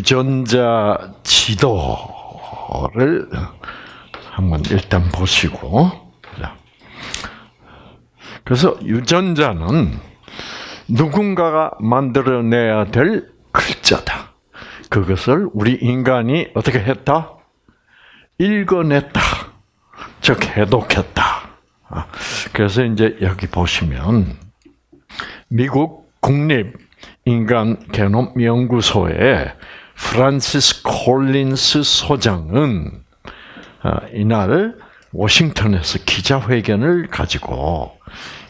유전자 지도를 한번 일단 보시고. 그래서 유전자는 누군가가 만들어내야 될 글자다. 그것을 우리 인간이 어떻게 했다? 읽어냈다. 즉, 해독했다. 아, 그래서 이제 여기 보시면, 미국 국립 인간 게놈 연구소의 프란시스 콜린스 소장은 아, 이날 워싱턴에서 기자회견을 가지고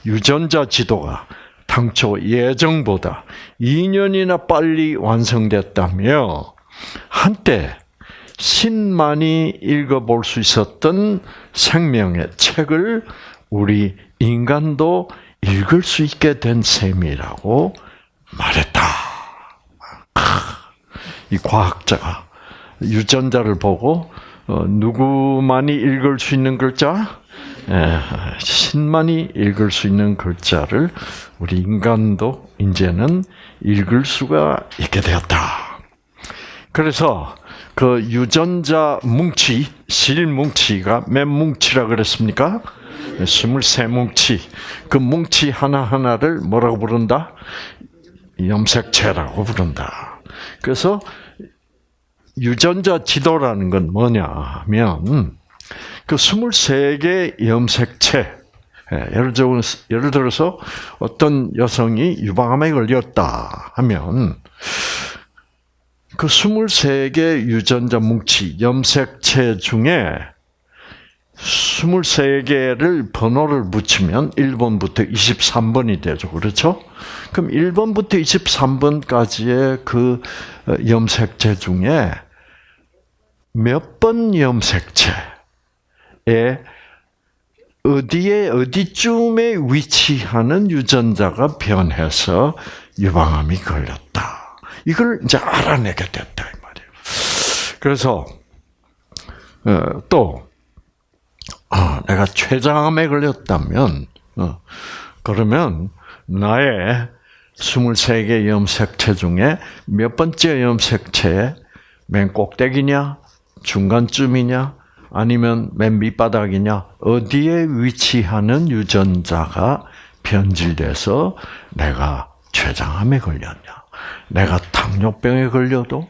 유전자 지도가 당초 예정보다 2년이나 빨리 완성됐다며 한때 신만이 읽어볼 수 있었던 생명의 책을 우리 인간도 읽을 수 있게 된 셈이라고 말했다. 이 과학자가 유전자를 보고 어, 누구만이 읽을 수 있는 글자? 예, 신만이 읽을 수 있는 글자를 우리 인간도 이제는 읽을 수가 있게 되었다. 그래서 그 유전자 뭉치, 실 뭉치가 몇 뭉치라 그랬습니까? 23뭉치. 그 뭉치 하나하나를 뭐라고 부른다? 염색체라고 부른다. 그래서 유전자 지도라는 건 뭐냐 하면 그 23개 염색체 예, 예를 들어 예를 들어서 어떤 여성이 유방암에 걸렸다 하면 그 23개 유전자 뭉치 염색체 중에 23개를 번호를 붙이면 1번부터 23번이 되죠. 그렇죠? 그럼 1번부터 23번까지의 그 어, 염색체 중에 몇 번 염색체에 어디에 어디쯤에 위치하는 유전자가 변해서 유방암이 걸렸다. 이걸 이제 알아내게 됐다. 그래서 어, 또 아, 내가 췌장암에 걸렸다면 어, 그러면 나의 23개 염색체 중에 몇 번째 염색체에 맨 꼭대기냐, 중간쯤이냐, 아니면 맨 밑바닥이냐, 어디에 위치하는 유전자가 변질돼서 내가 췌장암에 걸렸냐, 내가 당뇨병에 걸려도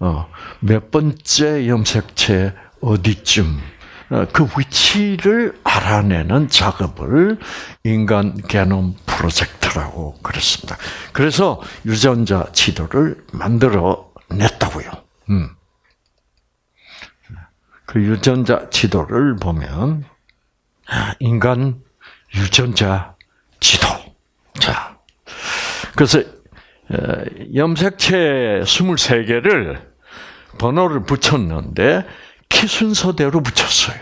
어, 몇 번째 염색체 어디쯤 어, 그 위치를 알아내는 작업을 인간 게놈 프로젝트라고 그랬습니다. 그래서 유전자 지도를 만들어 냈다고요. 음. 그 유전자 지도를 보면 아, 인간 유전자 지도. 자, 그래서 어, 염색체 23개를 번호를 붙였는데 키 순서대로 붙였어요.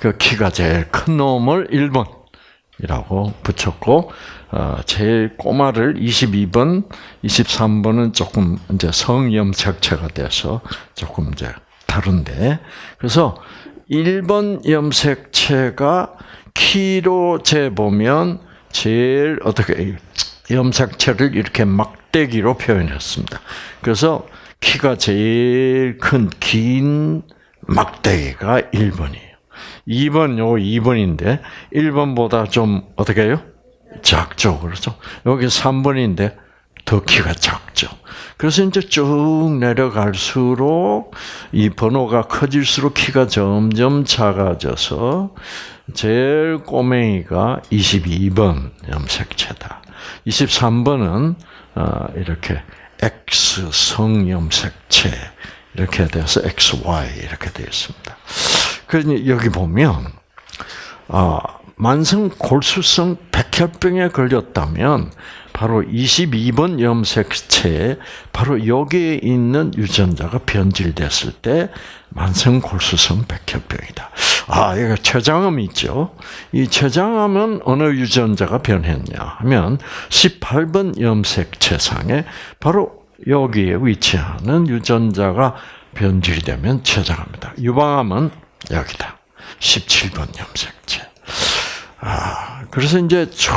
그 키가 제일 큰 놈을 1번이라고 붙였고, 어, 제일 꼬마를 22번, 23번은 조금 이제 성염색체가 돼서 조금 이제 다른데, 그래서 1번 염색체가 키로 재보면 제일 어떻게 염색체를 이렇게 막대기로 표현했습니다. 그래서 키가 제일 큰 긴 막대기가 1번이에요. 2번 요 2번인데 1번보다 좀 어떻게 해요? 작죠. 그렇죠? 여기 3번인데 더 키가 작죠. 그래서 이제 쭉 내려갈수록 이 번호가 커질수록 키가 점점 작아져서 제일 꼬맹이가 22번 염색체다. 23번은 어, 이렇게 X 성 염색체 이렇게 돼서 XY 이렇게 되어 있습니다. 그러니 여기 보면 어, 만성 골수성 백혈병에 걸렸다면 바로 22번 염색체에 바로 여기에 있는 유전자가 변질됐을 때 만성 골수성 백혈병이다. 아, 여기 췌장암 있죠. 이 췌장암은 어느 유전자가 변했냐 하면 18번 염색체상에 바로 여기에 위치하는 유전자가 변질이 되면 췌장합니다. 유방암은 여기다. 17번 염색체. 아, 그래서 이제 쭉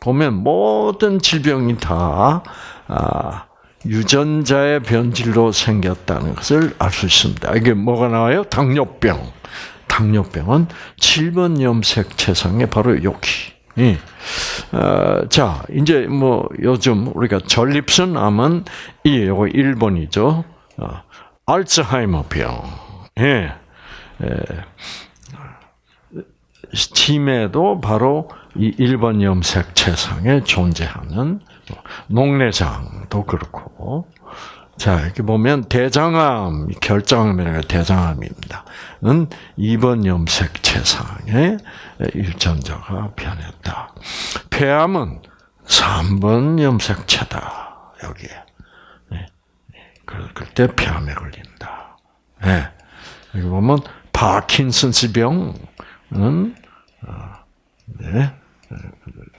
보면 모든 질병이 다, 아, 유전자의 변질로 생겼다는 것을 알 수 있습니다. 이게 뭐가 나와요? 당뇨병. 당뇨병은 7번 염색 체상의 바로 여기. 예. 어, 자, 이제 뭐 요즘 우리가 전립선 암은 이 요거 1번이죠. 어, 알츠하이머병. 예. 예. 치매도 바로 이 1번 염색 체상에 존재하는 녹내장도 그렇고 자, 이렇게 보면 대장암, 결장암이라 대장암입니다. 는 2번 염색 체상에 유전자가 변했다. 폐암은 3번 염색체다. 여기에. 네. 그럴 때 폐암에 걸린다. 네. 여기 보면 파킨슨스 병은 어, 네.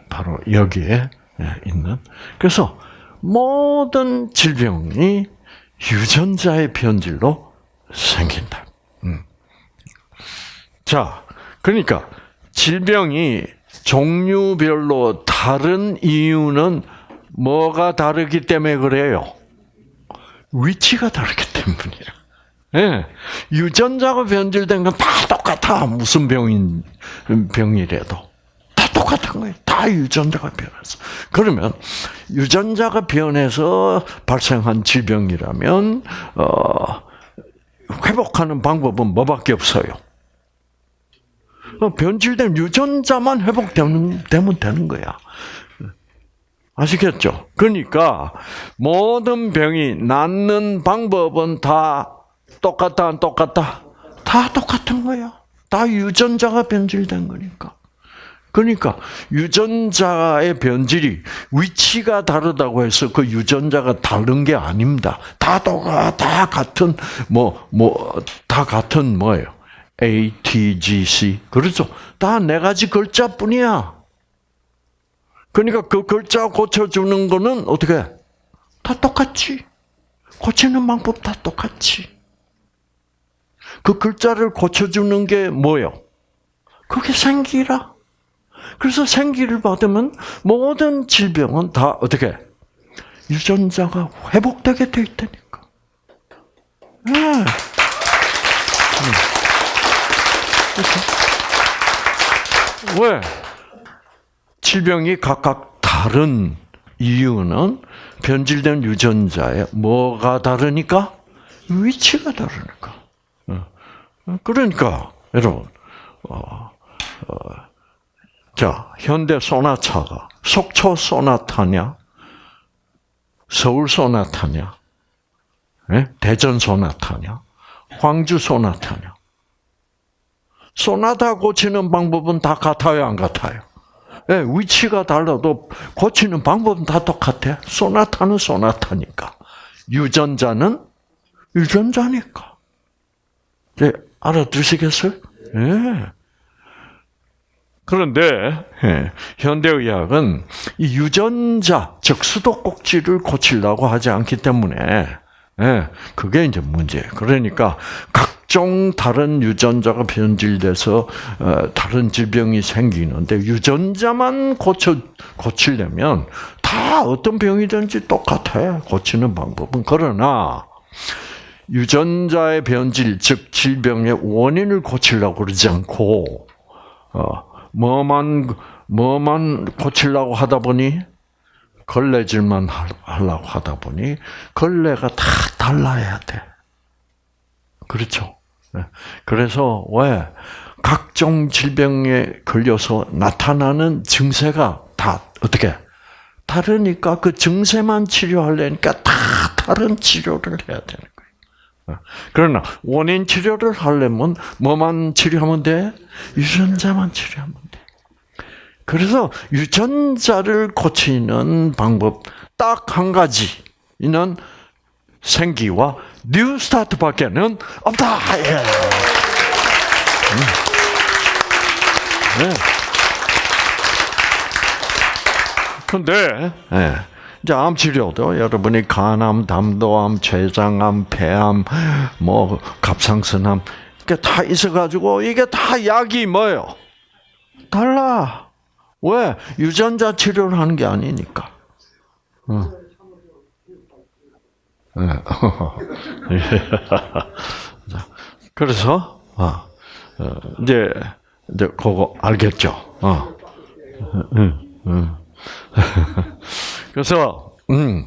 바로 여기에 있는. 그래서 모든 질병이 유전자의 변질로 생긴다. 음. 자, 그러니까 질병이 종류별로 다른 이유는 뭐가 다르기 때문에 그래요? 위치가 다르기 때문이야. 예. 유전자가 변질된 건 다 똑같아. 무슨 병인, 병이라도. 똑같은 거예요. 다 유전자가 변해서. 그러면 유전자가 변해서 발생한 질병이라면 어, 회복하는 방법은 뭐밖에 없어요. 어, 변질된 유전자만 회복되면 되면 되는 거야. 아시겠죠? 그러니까 모든 병이 낫는 방법은 다 똑같다, 안 똑같다? 다 똑같은 거야. 다 유전자가 변질된 거니까. 그러니까 유전자의 변질이 위치가 다르다고 해서 그 유전자가 다른 게 아닙니다. 다 똑같, 다 같은 뭐 뭐 다 같은 뭐예요? A, T, G, C 그렇죠? 다 네 가지 글자뿐이야. 그러니까 그 글자 고쳐주는 거는 어떻게? 다 똑같지. 고치는 방법 다 똑같지. 그 글자를 고쳐주는 게 뭐요? 그게 생기라. 그래서 생기를 받으면 모든 질병은 다 어떻게 유전자가 회복되게 돼 있다니까. 네. 왜? 질병이 각각 다른 이유는 변질된 유전자에 뭐가 다르니까? 위치가 다르니까. 어. 그러니까, 여러분, 어, 어, 자, 현대 소나타가 속초 소나타냐? 서울 소나타냐? 네? 대전 소나타냐? 광주 소나타냐? 소나타 고치는 방법은 다 같아요, 안 같아요? 네, 위치가 달라도 고치는 방법은 다 똑같아. 소나타는 소나타니까. 유전자는 유전자니까. 네, 알아두시겠어요? 네. 그런데 예, 현대의학은 이 유전자, 즉 수도꼭지를 고치려고 하지 않기 때문에 예, 그게 이제 문제. 그러니까 각종 다른 유전자가 변질돼서 어, 다른 질병이 생기는데 유전자만 고쳐 고치려면 다 어떤 병이든지 똑같아. 고치는 방법은 그러나 유전자의 변질, 즉 질병의 원인을 고치려고 그러지 않고 어, 뭐만 뭐만 고치려고 하다 보니 걸레질만 하려고 하다 보니 걸레가 다 달라야 돼. 그렇죠. 네. 그래서 왜 각종 질병에 걸려서 나타나는 증세가 다 어떻게 다르니까 그 증세만 치료하려니까 다 다른 치료를 해야 되는 거예요. 그러나 원인 치료를 하려면 뭐만 치료하면 돼? 유전자만 치료하면 돼. 그래서 유전자를 고치는 방법 딱 한 가지는 생기와 New Start밖에는 없다. 예. 음. 네. 근데 예. 이제 암 치료도 여러분이 간암, 담도암, 췌장암, 폐암, 뭐 갑상선암 이게 다 있어가지고 이게 다 약이 뭐예요? 달라. 왜? 유전자 치료를 하는 게 아니니까. 어. 그래서 어, 이제 이제 그거 알겠죠. 어. 그래서 음.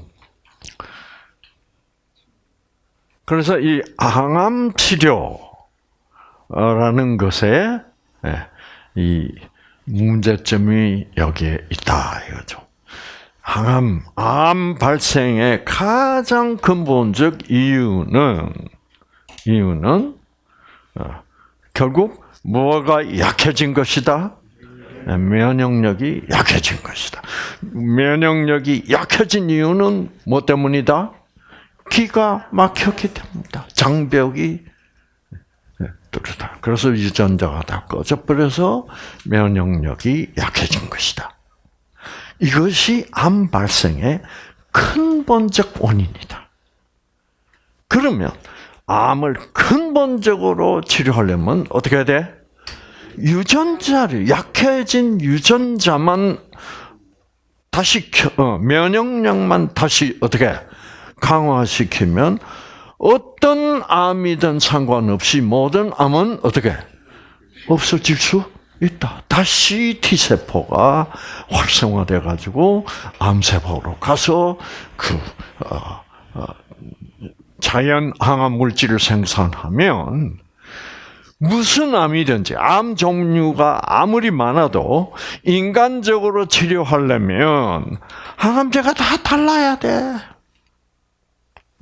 그래서 이 항암 치료라는 것에 예, 이 문제점이 여기에 있다 이거죠. 항암, 암 발생의 가장 근본적 이유는 이유는 어, 결국 뭐가 약해진 것이다. 네, 면역력이 약해진 것이다. 면역력이 약해진 이유는 뭐 때문이다? 기가 막혔기 때문이다. 장벽이 네, 그래서 유전자가 다 꺼져버려서 면역력이 약해진 것이다. 이것이 암 발생의 근본적 원인이다. 그러면 암을 근본적으로 치료하려면 어떻게 해야 돼? 유전자를 약해진 유전자만 다시 어, 면역력만 다시 어떻게 강화시키면 어떤 암이든 상관없이 모든 암은 어떻게 없어질 수 있다. 다시 T 세포가 활성화돼 가지고 암세포로 가서 그 어, 어, 자연 항암 물질을 생산하면 무슨 암이든지 암 종류가 아무리 많아도 인간적으로 치료하려면 항암제가 다 달라야 돼.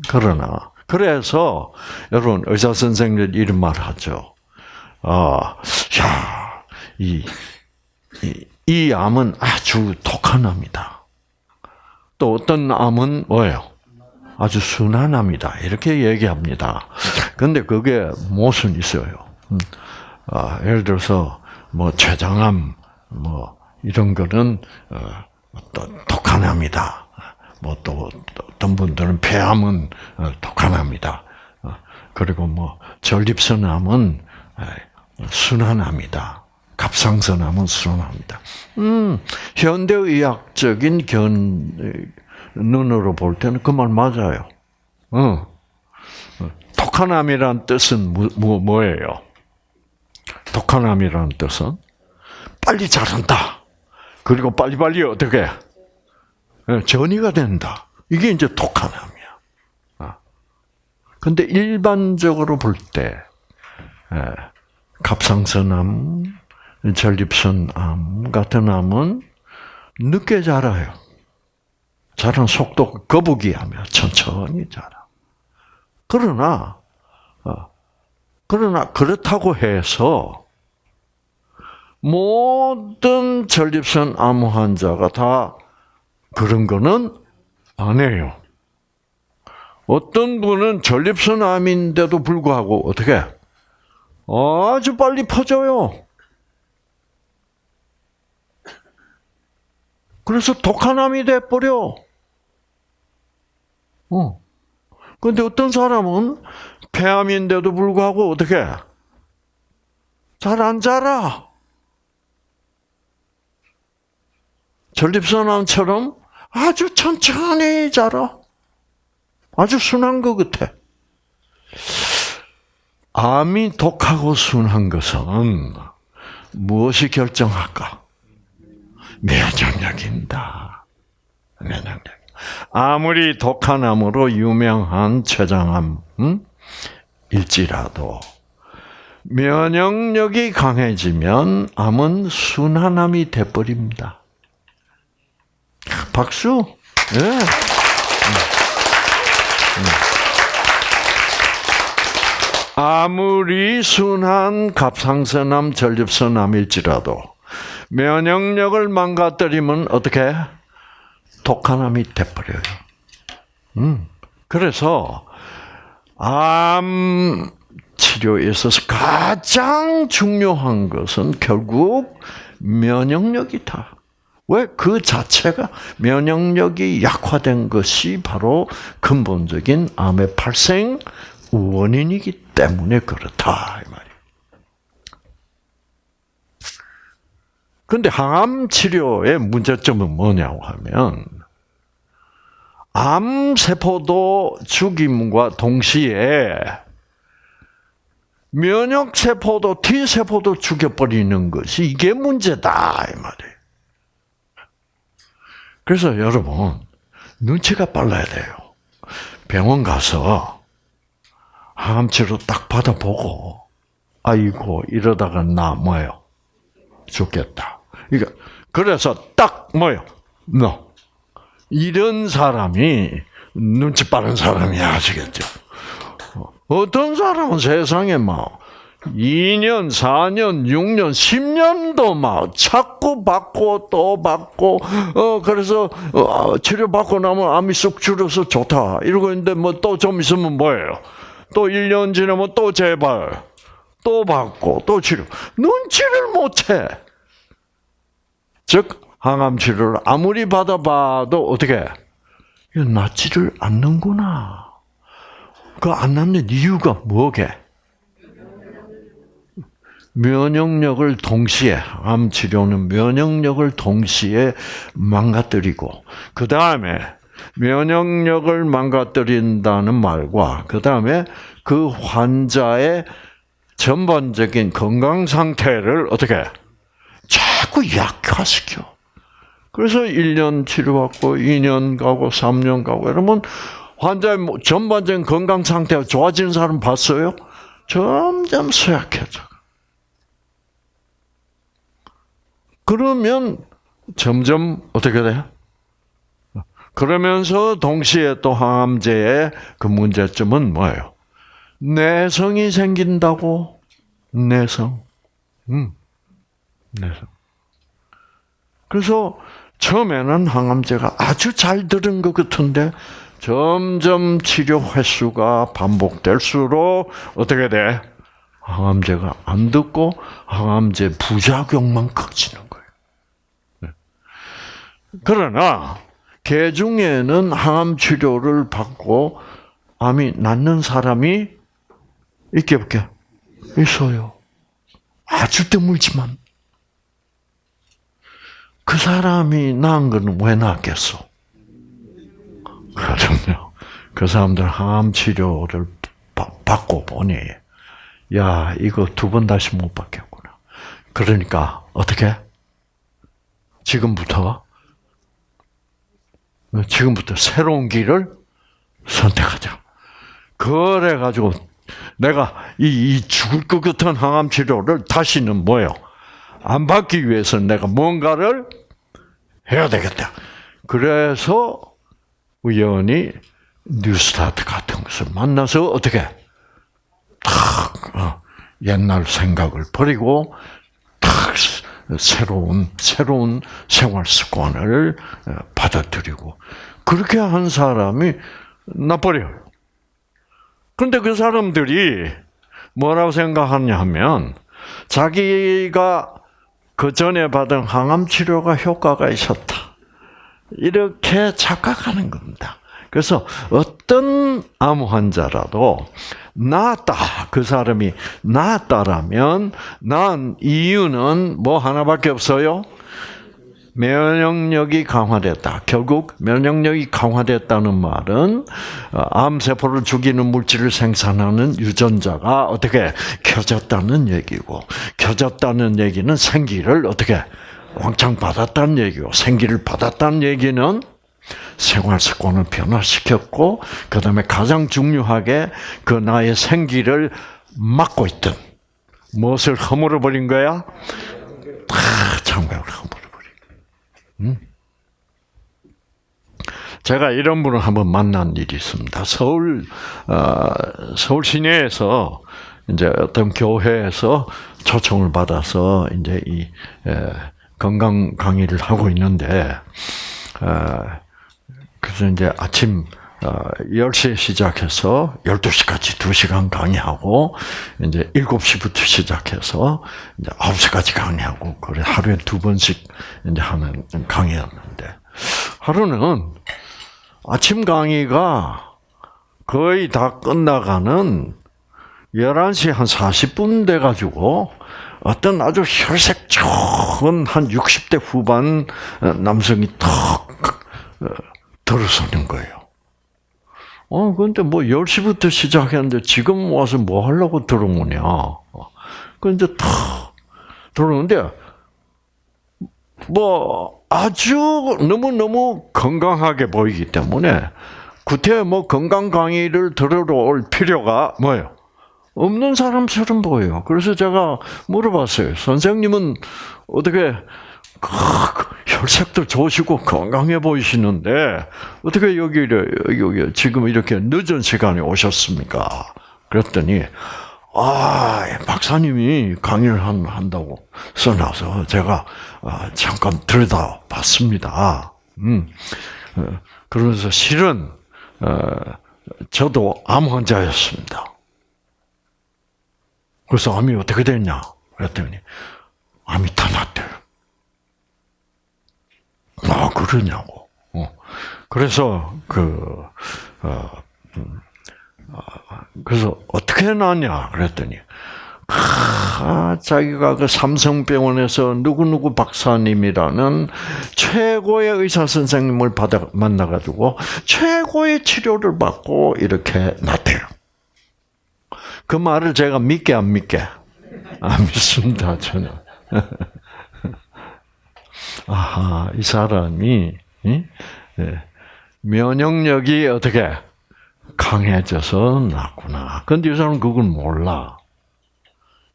그러나 그래서 여러분 의사 선생들 이런 말 하죠. 아, 야, 이, 이, 이 암은 아주 독한 암이다. 또 어떤 암은 뭐예요? 아주 순한 암이다. 이렇게 얘기합니다. 근데 그게 무슨 있어요? 음, 아, 예를 들어서 뭐 췌장암 뭐 이런 거는 어, 또 독한 암이다. 뭐또 어떤 분들은 폐암은 어, 독한 암이다. 어, 그리고 뭐 전립선암은 순한 암이다. 갑상선암은 순합니다. 음, 현대의학적인 견 눈으로 볼 때는 그 말 맞아요. 어. 독한 암이란 뜻은 뭐, 뭐, 뭐예요? 독한 암이라는 뜻은 빨리 자란다. 그리고 빨리빨리 어떻게 예, 전이가 된다. 이게 이제 독한 암이야. 아. 근데 일반적으로 볼 때, 예, 갑상선암, 전립선암 같은 암은 늦게 자라요. 자란 속도 거북이하며 천천히 자라. 그러나 어, 그러나 그렇다고 해서 모든 전립선 암 환자가 다 그런 거는 아니에요. 어떤 분은 전립선 암인데도 불구하고 어떻게 아주 빨리 퍼져요. 그래서 독한 암이 돼 버려. 어. 근데 어떤 사람은 폐암인데도 불구하고 어떻게 잘 안 자라. 전립선암처럼 아주 천천히 자라. 아주 순한 것 같아. 암이 독하고 순한 것은 무엇이 결정할까? 면역력입니다. 면역력. 아무리 독한 암으로 유명한 췌장암 음? 일지라도 면역력이 강해지면 암은 순한 암이 돼버립니다. 박수. 네. 아무리 순한 갑상선암, 전립선암일지라도 면역력을 망가뜨리면 어떻게 독한암이 돼버려요. 음. 그래서 암 치료에 있어서 가장 중요한 것은 결국 면역력이다. 왜? 그 자체가 면역력이 약화된 것이 바로 근본적인 암의 발생 원인이기 때문에 그렇다. 이 말이에요. 근데 항암 치료의 문제점은 뭐냐고 하면 암 세포도 죽임과 동시에 면역 세포도 T 세포도 죽여버리는 것이 이게 문제다 이 말이에요. 그래서 여러분 눈치가 빨라야 돼요. 병원 가서 항암 치료 딱 받아보고 아이고 이러다가 나 뭐요 죽겠다. 그러니까 그래서 딱 뭐요 너 이런 사람이 눈치 빠른 사람이 아시겠죠? 어떤 사람은 세상에 막 2년, 4년, 6년, 10년도 막 자꾸 받고 또 받고 어 그래서 어, 치료 받고 나면 암이 쑥 줄어서 좋다 이러고 있는데 뭐 또 좀 있으면 뭐예요? 또 1년 지나면 또 재발 또 받고 또 치료 눈치를 못 채. 즉 항암 치료를 아무리 받아봐도 어떻게 낫지를 않는구나. 그 안 낫는 이유가 뭐게? 면역력을 동시에 암 치료는 면역력을 동시에 망가뜨리고 그 다음에 면역력을 망가뜨린다는 말과 그 다음에 그 환자의 전반적인 건강 상태를 어떻게 자꾸 약화시켜. 그래서 1년 치료받고 2년 가고 3년 가고 이러면 환자의 뭐 전반적인 건강 상태가 좋아지는 사람 봤어요? 점점 쇠약해져. 그러면 점점 어떻게 돼? 그러면서 동시에 또 항암제의 그 문제점은 뭐예요? 내성이 생긴다고 내성. 음. 내성. 그래서 처음에는 항암제가 아주 잘 들은 것 같은데 점점 치료 횟수가 반복될수록 어떻게 돼? 항암제가 안 듣고 항암제 부작용만 커지는 거예요. 네. 그러나 개 중에는 항암 치료를 받고 암이 낫는 사람이 있게 없게 있어요. 아주 드물지만 그 사람이 나은 거는 왜 나았겠어? 그럼요. 그 사람들 항암 치료를 받고 보니 야 이거 두 번 다시 못 받겠구나. 그러니까 어떻게? 지금부터 지금부터 새로운 길을 선택하자. 그래 가지고 내가 이, 이, 죽을 것 같은 항암 치료를 다시는 뭐요? 안 받기 위해서 내가 뭔가를 해야 되겠다. 그래서 우연히 뉴스타트 같은 것을 만나서 어떻게 탁 어, 옛날 생각을 버리고 탁 새로운 새로운 생활 습관을 어, 받아들이고 그렇게 한 사람이 나버려요. 그런데 그 사람들이 뭐라고 생각하냐 하면 자기가 그 전에 받은 항암 치료가 효과가 있었다. 이렇게 착각하는 겁니다. 그래서 어떤 암 환자라도 나았다. 그 사람이 나았다라면 난 이유는 뭐 하나밖에 없어요. 면역력이 강화됐다. 결국 면역력이 강화됐다는 말은 어, 암세포를 죽이는 물질을 생산하는 유전자가 어떻게 켜졌다는 얘기고 켜졌다는 얘기는 생기를 어떻게 왕창 받았다는 얘기고 생기를 받았다는 얘기는 생활 습관을 변화시켰고 그 다음에 가장 중요하게 그 나의 생기를 막고 있던 무엇을 허물어 버린 거야? 다 장벽을 허물어 버린. 음? 제가 이런 분을 한번 만난 일이 있습니다. 서울 어, 서울 시내에서 이제 어떤 교회에서 초청을 받아서 이제 이 에, 건강 강의를 하고 있는데 어, 그래서 이제 아침 10시에 어, 시작해서 12시까지 2시간 강의하고, 이제 7시부터 시작해서 이제 9시까지 강의하고, 그래, 하루에 두 번씩 이제 하는 강의였는데, 하루는 아침 강의가 거의 다 끝나가는 11시 한 40분 돼가지고, 어떤 아주 혈색 좋은 한 60대 후반 남성이 턱 들어서는 거예요. 어, 근데 뭐 10시부터 시작했는데 지금 와서 뭐 하려고 들어오냐. 그 이제 탁 들어오는데 뭐 아주 너무너무 건강하게 보이기 때문에 구태 뭐 건강 강의를 들으러 올 필요가 뭐예요? 없는 사람처럼 보여요. 그래서 제가 물어봤어요. 선생님은 어떻게 혈색도 좋으시고 건강해 보이시는데 어떻게 여기 여기 지금 이렇게 늦은 시간에 오셨습니까? 그랬더니 아 박사님이 강의를 한다고 써놔서 제가 아, 잠깐 들여다 봤습니다. 음 어, 그러면서 실은 어, 저도 암 환자였습니다. 그래서 암이 어떻게 됐냐? 그랬더니 암이 다 났대요. 아 그러냐고. 어. 그래서 그 어, 음, 어, 그래서 어떻게 났냐? 그랬더니 아, 자기가 그 삼성병원에서 누구누구 박사님이라는 최고의 의사 선생님을 받아 만나가지고 최고의 치료를 받고 이렇게 났대요. 그 말을 제가 믿게 안 믿게? 안 믿습니다, 전혀. 아하, 이 사람이, 예? 면역력이 어떻게 강해져서 났구나. 근데 이 사람은 그걸 몰라.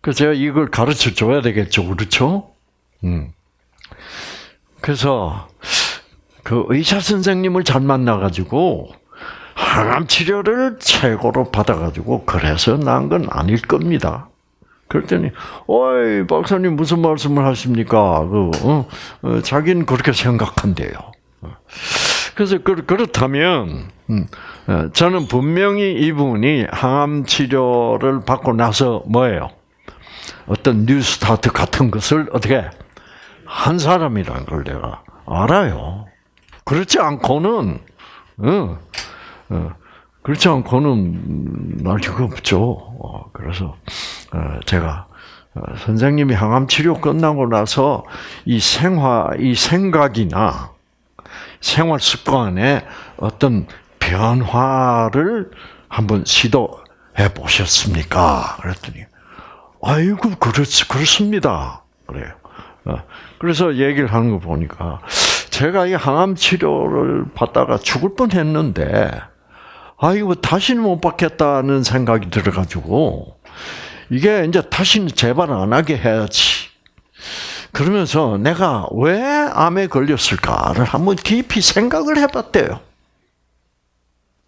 그래서 제가 이걸 가르쳐 줘야 되겠죠. 그렇죠? 음. 그래서 그 의사 선생님을 잘 만나가지고 항암 치료를 최고로 받아가지고 그래서 난 건 아닐 겁니다. 그랬더니, 어이, 박사님 무슨 말씀을 하십니까? 그, 어, 어, 자기는 그렇게 생각한대요. 그래서 그, 그렇다면, 음, 어, 저는 분명히 이분이 항암 치료를 받고 나서 뭐예요? 어떤 뉴스타트 같은 것을 어떻게 한 사람이라는 걸 내가 알아요. 그렇지 않고는, 어, 어, 그렇지 않고는 날 수가 없죠. 어, 그래서 어, 제가 선생님이 항암 치료 끝나고 나서 이 생화, 이 생각이나 생활 습관에 어떤 변화를 한번 시도해 보셨습니까? 그랬더니, 아이고, 그렇, 그렇습니다. 그래요. 그래서 얘기를 하는 거 보니까, 제가 이 항암 치료를 받다가 죽을 뻔 했는데, 아이고, 다시는 못 받겠다는 생각이 들어가지고, 이게 이제 다시는 재발 안 하게 해야지. 그러면서 내가 왜 암에 걸렸을까를 한번 깊이 생각을 해봤대요.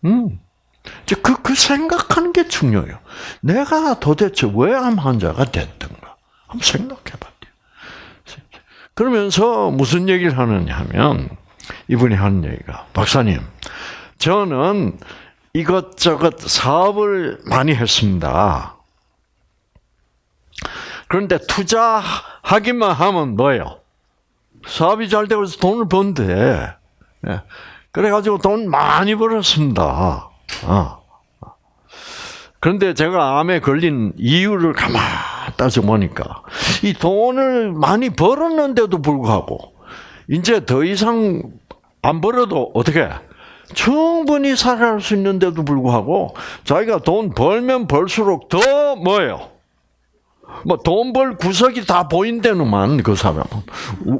음. 이제 그, 그 생각하는 게 중요해요. 내가 도대체 왜 암 환자가 됐던가. 한번 생각해봤대요. 그러면서 무슨 얘기를 하느냐 하면, 이분이 하는 얘기가, 박사님, 저는 이것저것 사업을 많이 했습니다. 그런데 투자하기만 하면 뭐예요? 사업이 잘 되고 돈을 번대. 예. 그래가지고 돈 많이 벌었습니다. 어. 그런데 제가 암에 걸린 이유를 가만 따져 보니까 이 돈을 많이 벌었는데도 불구하고 이제 더 이상 안 벌어도 어떻게 충분히 살아갈 수 있는데도 불구하고 자기가 돈 벌면 벌수록 더 뭐예요? 뭐 돈 벌 구석이 다 보인다는만 그 사람은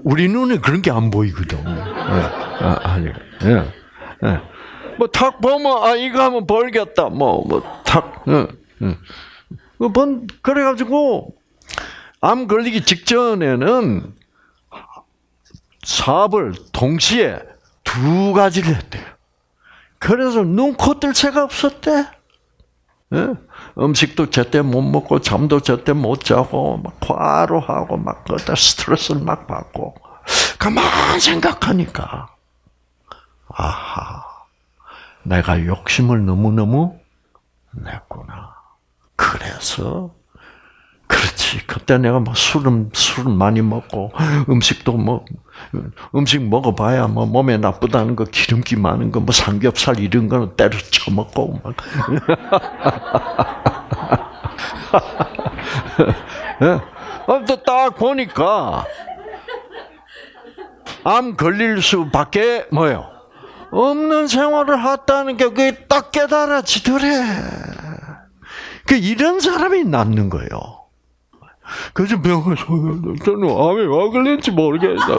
우리 눈에 그런 게 안 보이거든. 예. 아, 아니, 예. 예. 뭐탁 보면 아 이거 하면 벌겠다. 뭐 뭐탁 예. 예. 번 그래 가지고 암 걸리기 직전에는 사업을 동시에 두 가지를 했대요. 그래서 눈코 뜰 새가 없었대. 예? 음식도 제때 못 먹고 잠도 제때 못 자고 막 과로하고 막 그다 스트레스를 막 받고 가만 생각하니까 아하 내가 욕심을 너무 너무 냈구나. 그래서 그렇지. 그때 내가 뭐 술은 술은 많이 먹고 음식도 뭐 음식 먹어봐야 뭐 몸에 나쁘다는 거 기름기 많은 거 뭐 삼겹살 이런 거는 때려 쳐 먹고 막. 예. 딱 보니까 암 걸릴 수밖에 뭐요 없는 생활을 했다는 게 그게 딱 깨달아지더래. 그 이런 사람이 낫는 거예요. 그래서 병원 저는 암에 와 걸린지 모르겠다.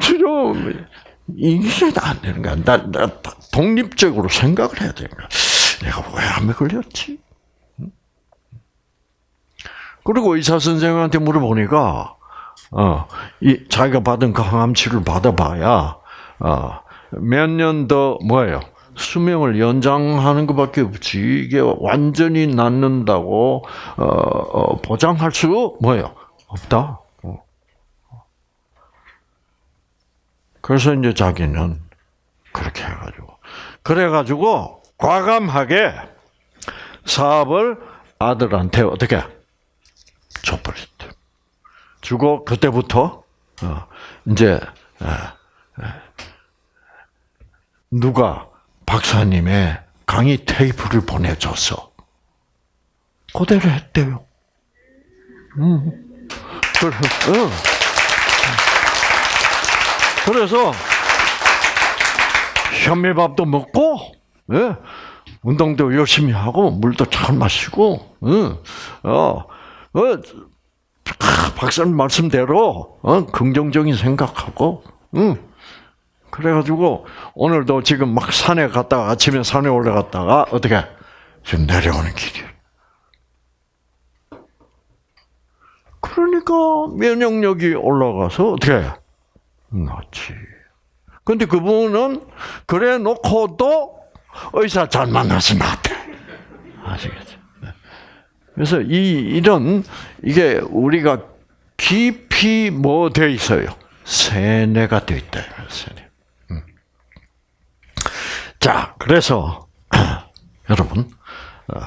치료 이게 안 되는 거야. 나, 나 독립적으로 생각을 해야 되는 거야. 내가 왜 암에 걸렸지? 그리고 의사 선생님한테 물어보니까 어, 이 자기가 받은 그 항암 치료를 받아봐야 어, 몇 년 더 뭐예요? 수명을 연장하는 것밖에 없지 이게 완전히 낫는다고 어, 어, 보장할 수 뭐예요? 없다. 어. 그래서 이제 자기는 그렇게 해가지고 그래가지고 과감하게 사업을 아들한테 어떻게 줘버렸대. 주고 그때부터 어, 이제 누가 박사님의 강의 테이프를 보내줘서 그대로 했대요. 음. 그래, 어. 그래서 현미밥도 먹고, 예? 운동도 열심히 하고 물도 잘 마시고, 응. 어, 어, 박사님 말씀대로 어, 긍정적인 생각하고, 응. 그래가지고 오늘도 지금 막 산에 갔다가 아침에 산에 올라갔다가 어떻게 지금 내려오는 길이에요. 그러니까 면역력이 올라가서 어떻게 낫지. 근데 그분은 그래 놓고도 의사 잘 만나서 낫대. 아시겠죠? 네. 그래서 이 이런 이게 우리가 깊이 뭐 돼 있어요? 세뇌가 돼 있다. 세뇌. 자, 그래서 여러분 어,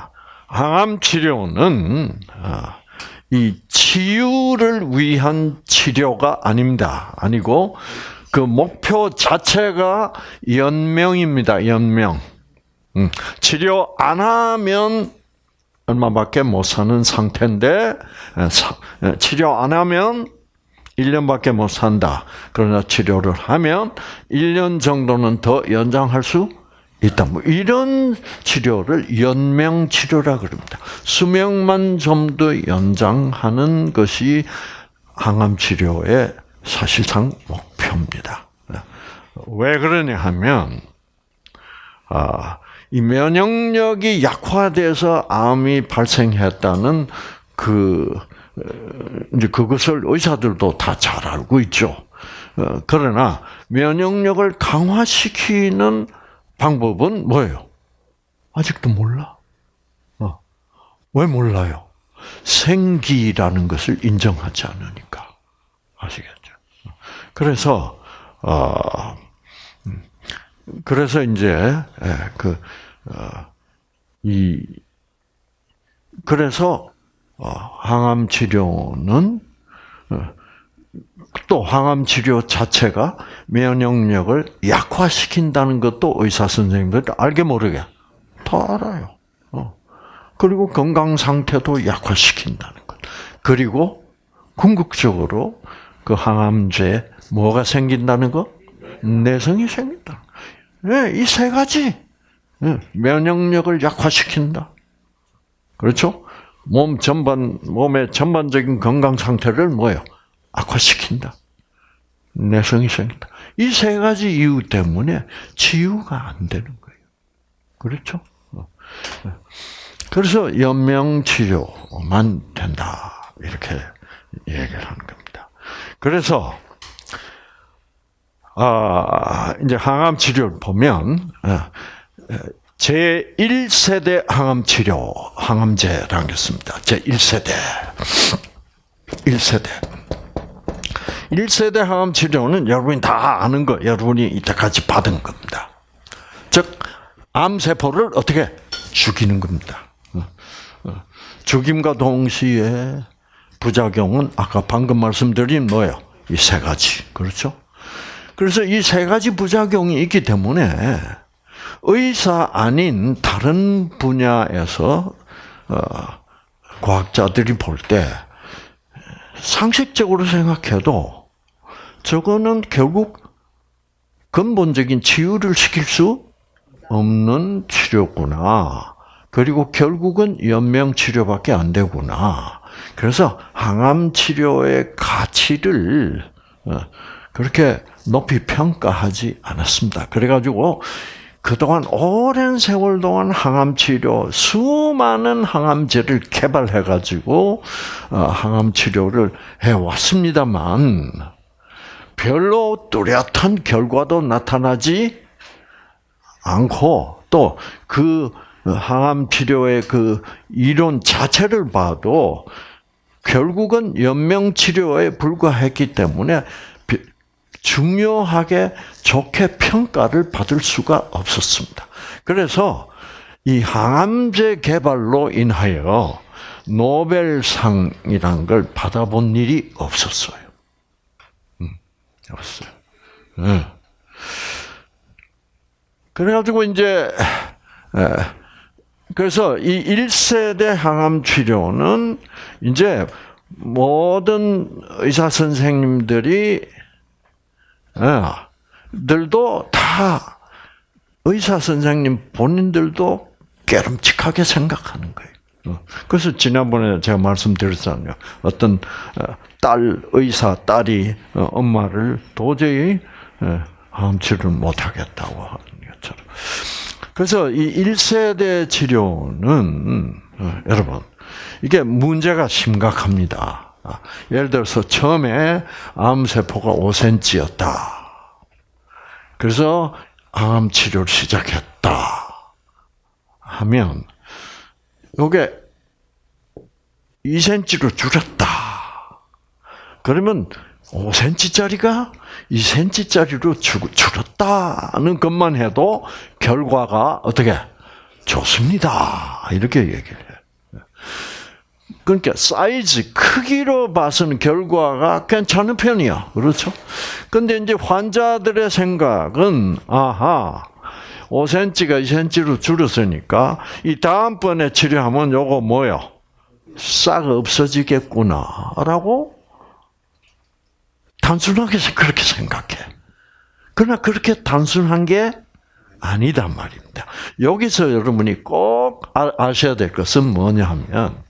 항암 치료는 어, 이 치유를 위한 치료가 아닙니다. 아니고 그 목표 자체가 연명입니다. 연명. 음, 치료 안 하면 얼마밖에 못 사는 상태인데 치료 안 하면 1년밖에 못 산다. 그러나 치료를 하면 1년 정도는 더 연장할 수 있다. 뭐 이런 치료를 연명 치료라 그럽니다. 수명만 좀 더 연장하는 것이 항암 치료의 사실상 목표입니다. 왜 그러냐 하면 아, 이 면역력이 약화돼서 암이 발생했다는 그 이제 그것을 의사들도 다 잘 알고 있죠. 어, 그러나 면역력을 강화시키는 방법은 뭐예요? 아직도 몰라. 어. 왜 몰라요? 생기라는 것을 인정하지 않으니까. 아시겠죠? 그래서, 어, 음, 그래서 이제, 예, 그, 어, 이, 그래서, 어, 항암 치료는, 또 항암 치료 자체가 면역력을 약화시킨다는 것도 의사 선생님들 알게 모르게 다 알아요. 어. 그리고 건강 상태도 약화시킨다는 것. 그리고 궁극적으로 그 항암제 뭐가 생긴다는 거? 내성이 생긴다. 네, 이세 가지 네, 면역력을 약화시킨다. 그렇죠? 몸 전반 몸의 전반적인 건강 상태를 뭐요? 악화시킨다. 내성이 생긴다. 이 세 가지 이유 때문에 치유가 안 되는 거예요. 그렇죠? 어. 그래서 연명 치료만 된다. 이렇게 얘기를 하는 겁니다. 그래서 아, 이제 항암 치료를 보면 어, 제 1세대 항암 치료, 항암제라는 게 있습니다. 제 1세대. 1세대. 1세대 항암 치료는 여러분이 다 아는 거, 여러분이 이때까지 받은 겁니다. 즉, 암세포를 어떻게 죽이는 겁니다. 어, 어. 죽임과 동시에 부작용은 아까 방금 말씀드린 뭐예요? 이 세 가지. 그렇죠? 그래서 이 세 가지 부작용이 있기 때문에 의사 아닌 다른 분야에서 어, 과학자들이 볼 때 상식적으로 생각해도 저거는 결국 근본적인 치유를 시킬 수 없는 치료구나. 그리고 결국은 연명 치료밖에 안 되구나. 그래서 항암 치료의 가치를 어, 그렇게 높이 평가하지 않았습니다. 그래가지고 그동안 오랜 세월 동안 항암 치료 수많은 항암제를 개발해 가지고 어, 항암 치료를 해 왔습니다만 별로 뚜렷한 결과도 나타나지 않고 또 그 항암 치료의 그 이론 자체를 봐도 결국은 연명 치료에 불과했기 때문에 중요하게 좋게 평가를 받을 수가 없었습니다. 그래서 이 항암제 개발로 인하여 노벨상이란 걸 받아본 일이 없었어요. 음, 없어요. 네. 그래가지고 이제 그래서 이 1세대 항암 치료는 이제 모든 의사 선생님들이 들도 다 의사 선생님 본인들도 깨름칙하게 생각하는 거예요. 어. 그래서 지난번에 제가 말씀드렸잖아요. 어떤 어, 딸 의사 딸이 어, 엄마를 도저히 암치를 못하겠다고 하는 것처럼. 그래서 이 1세대 치료는 여러분 이게 문제가 심각합니다. 아, 예를 들어서 처음에 암세포가 5cm였다. 그래서 암 치료를 시작했다. 하면 이게 2cm로 줄였다. 그러면 5cm짜리가 2cm짜리로 줄었다는 것만 해도 결과가 어떻게 좋습니다. 이렇게 얘기를 해요. 그러니까 사이즈 크기로 봐서는 결과가 괜찮은 편이야. 그렇죠? 근데 이제 환자들의 생각은 아하 5cm가 2cm로 줄었으니까 이 다음번에 치료하면 요거 뭐요? 싹 없어지겠구나라고 단순하게 그렇게 생각해. 그러나 그렇게 단순한 게 아니단 말입니다. 여기서 여러분이 꼭 아, 아셔야 될 것은 뭐냐 하면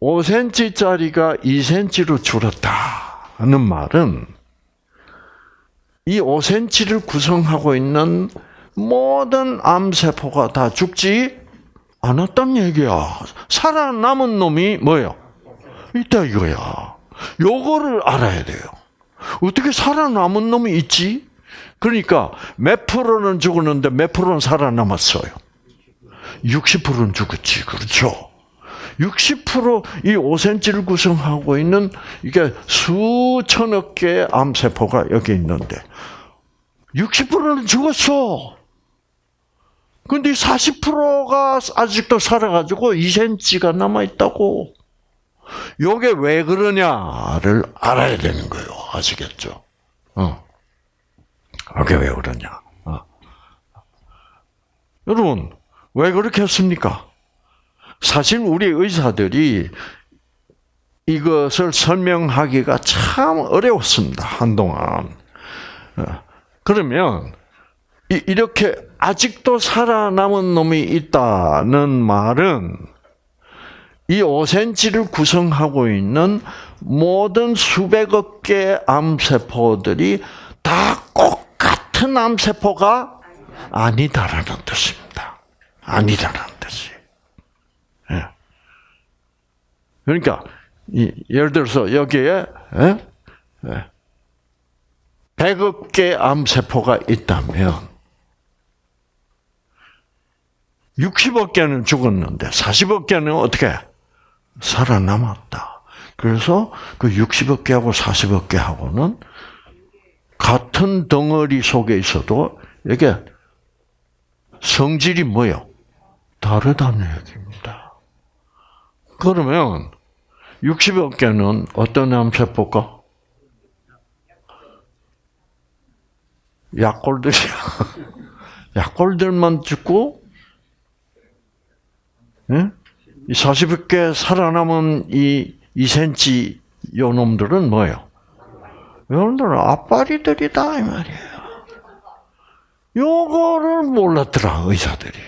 5cm짜리가 2cm로 줄었다는 말은 이 5cm를 구성하고 있는 모든 암세포가 다 죽지 않았단 얘기야. 살아남은 놈이 뭐예요? 있다 이거야. 요거를 알아야 돼요. 어떻게 살아남은 놈이 있지? 그러니까 몇 프로는 죽었는데 몇 프로는 살아남았어요? 60%는 죽었지. 그렇죠? 60%이 5cm를 구성하고 있는 이게 수천억 개의 암세포가 여기 있는데 60%는 죽었어. 근데 40%가 아직도 살아가지고 2cm가 남아있다고. 요게 왜 그러냐를 알아야 되는 거예요. 아시겠죠? 어. 이게 왜 그러냐. 어. 여러분, 왜 그렇게 했습니까? 사실 우리 의사들이 이것을 설명하기가 참 어려웠습니다. 한동안. 어, 그러면 이렇게 아직도 살아남은 놈이 있다는 말은 이 5cm를 구성하고 있는 모든 수백억 개의 암세포들이 다 똑같은 암세포가 아니다라는 뜻입니다. 아니다라는 뜻이. 예. 그러니까 예를 들어서 여기에 100억 예? 개 암세포가 있다면 60억 개는 죽었는데 40억 개는 어떻게 살아남았다. 그래서 그 60억 개하고 40억 개하고는 같은 덩어리 속에 있어도 이게 성질이 뭐요? 다르다는 얘기입니다. 그러면 60억 개는 어떤 암세포가? 약골들이야. 약골들만 죽고, 예? 이 40억 개 살아남은 이 2cm 요 놈들은 뭐예요? 여러분들은 앞발이들이다 이 말이에요. 요거를 몰랐더라 의사들이.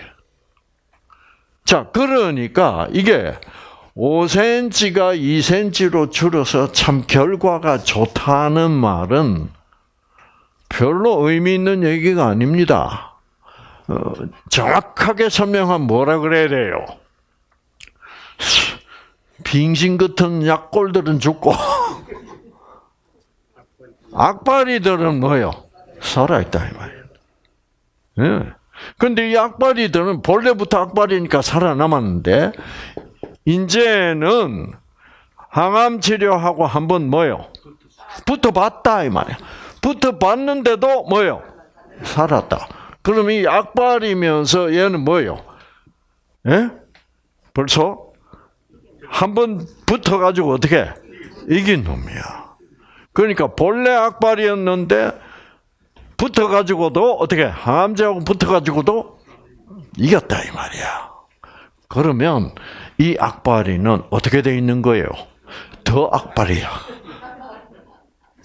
자 그러니까 이게 5cm가 2cm로 줄어서 참 결과가 좋다는 말은 별로 의미 있는 얘기가 아닙니다. 어, 정확하게 설명하면 뭐라 그래야 돼요? 빙신 같은 약골들은 죽고 악바리들은 뭐요? 살아있다 이 말이에요. 예. 근데 이 악바리들은 본래부터 악바리니까 살아남았는데 이제는 항암 치료하고 한번 뭐요? 붙어봤다 이 말이야. 붙어봤는데도 뭐요? 살았다. 그럼 이 악발이면서 얘는 뭐요? 예? 벌써 한 번 붙어가지고 어떻게 이긴 놈이야. 그러니까 본래 악발이었는데 붙어가지고도 어떻게 항암제하고 붙어가지고도 이겼다 이 말이야. 그러면 이 악바리는 어떻게 돼 있는 거예요? 더 악바리야.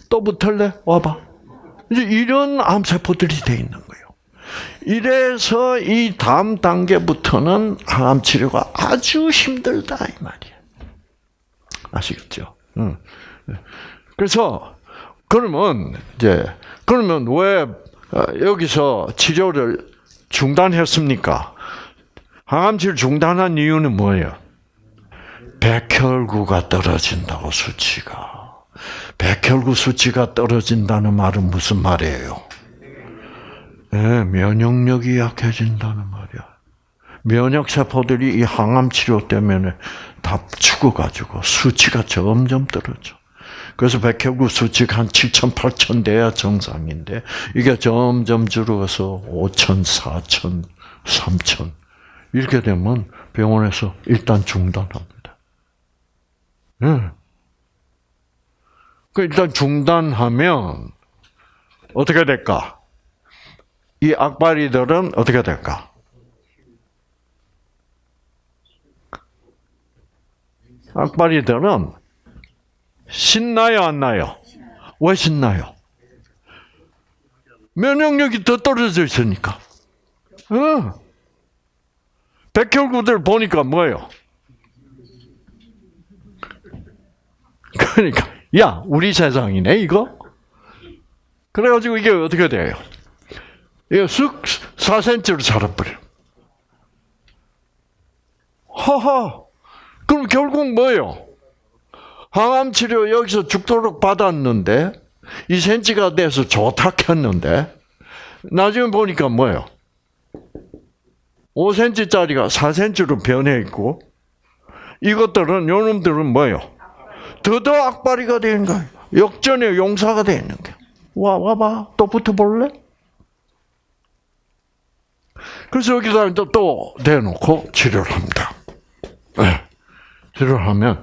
또 붙을래? 와봐. 이제 이런 암세포들이 돼 있는 거예요. 이래서 이 다음 단계부터는 항암 치료가 아주 힘들다 이 말이야. 아시겠죠? 응. 그래서 그러면 이제 그러면 왜 여기서 치료를 중단했습니까? 항암치료 중단한 이유는 뭐예요? 백혈구가 떨어진다고 수치가. 백혈구 수치가 떨어진다는 말은 무슨 말이에요? 네, 면역력이 약해진다는 말이야. 면역 세포들이 이 항암 치료 때문에 다 죽어가지고 수치가 점점 떨어져. 그래서 백혈구 수치가 한 7천, 8천 돼야 정상인데 이게 점점 줄어서 5천, 4천, 3천 이렇게 되면 병원에서 일단 중단합니다. 네. 그 일단 중단하면 어떻게 될까? 이 악바리들은 어떻게 될까? 악바리들은 신나요, 안 나요? 왜 신나요? 면역력이 더 떨어져 있으니까. 어. 백혈구들 보니까 뭐예요? 그러니까, 야, 우리 세상이네, 이거? 그래가지고 이게 어떻게 돼요? 이거 쑥 4cm로 자라버려. 허허. 그럼 결국 뭐예요? 항암 치료 여기서 죽도록 받았는데 2cm가 돼서 좋다 켰는데 나중에 보니까 뭐예요? 5cm짜리가 4cm로 변해 있고 이것들은 요놈들은 뭐예요? 더더 악바리가 되는 거예요. 역전의 용사가 되는 거예요. 와 와봐 또 붙어볼래? 그래서 여기다 또, 또 대놓고 치료를 합니다. 네. 치료를 하면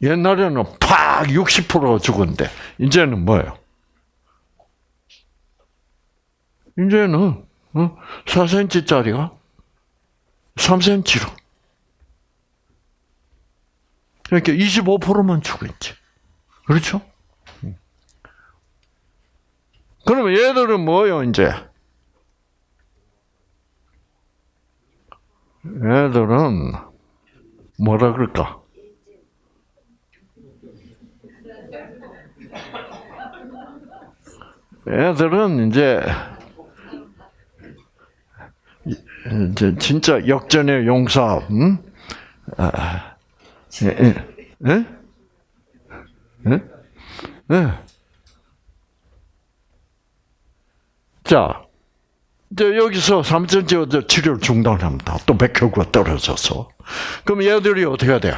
옛날에는 팍 60%가 죽었는데 이제는 뭐예요? 이제는 4cm짜리가 3cm로. 그러니까 25%만 죽었지. 그렇죠? 그러면 얘들은 뭐예요, 이제? 얘들은 뭐라 그럴까? 애들은 이제 이제 진짜 역전의 용사, 음? 아, 예, 예, 예? 예? 예. 자, 이제 여기서 3cm 치료를 중단합니다. 또 백혈구가 떨어져서. 그럼 얘들이 어떻게 돼?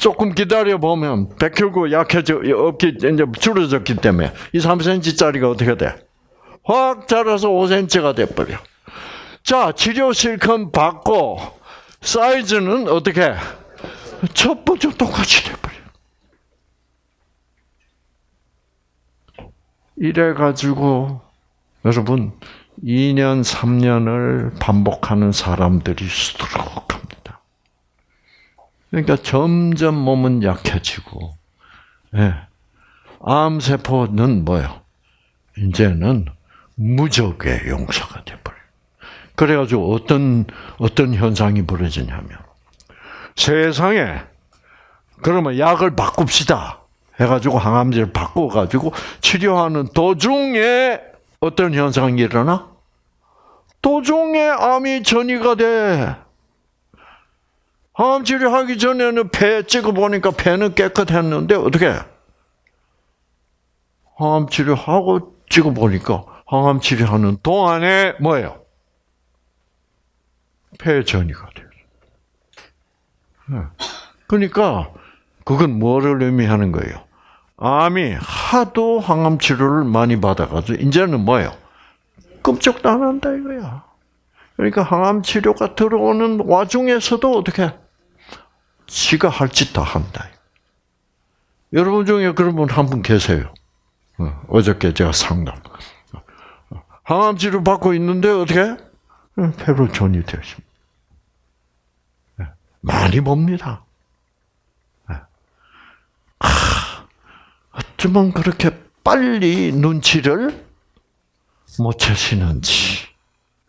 조금 기다려 보면 백혈구 약해져 없기 이제 줄어졌기 때문에 이 3cm짜리가 어떻게 돼? 확 자라서 5cm가 돼 버려. 자 치료 실컷 받고 사이즈는 어떻게? 첫 번째 똑같이 돼 버려. 이래 가지고 여러분 2년 3년을 반복하는 사람들이 수두룩합니다. 그러니까 점점 몸은 약해지고 예. 암세포는 뭐요? 이제는 무적의 용사가 돼버려. 그래가지고 어떤 어떤 현상이 벌어지냐면 세상에 그러면 약을 바꿉시다 해가지고 항암제를 바꿔가지고 치료하는 도중에 어떤 현상이 일어나? 도중에 암이 전이가 돼. 항암 치료하기 전에는 폐 찍어 보니까 폐는 깨끗했는데 어떻게? 항암 치료하고 찍어 보니까 항암 치료하는 동안에 뭐예요? 폐 전이가 돼요. 네. 그러니까 그건 뭐를 의미하는 거예요? 암이 하도 항암 치료를 많이 받아가지고 이제는 뭐예요? 끔찍도 안 한다 이거야. 그러니까 항암 치료가 들어오는 와중에서도 어떻게 지가 할 짓 다 한다. 여러분 중에 그런 분 한 분 계세요. 어, 어저께 제가 상담. 항암 치료 받고 있는데 어떻게? 폐로 전이 되십니다. 많이 봅니다. 어쩌면 그렇게 빨리 눈치를 못 채시는지.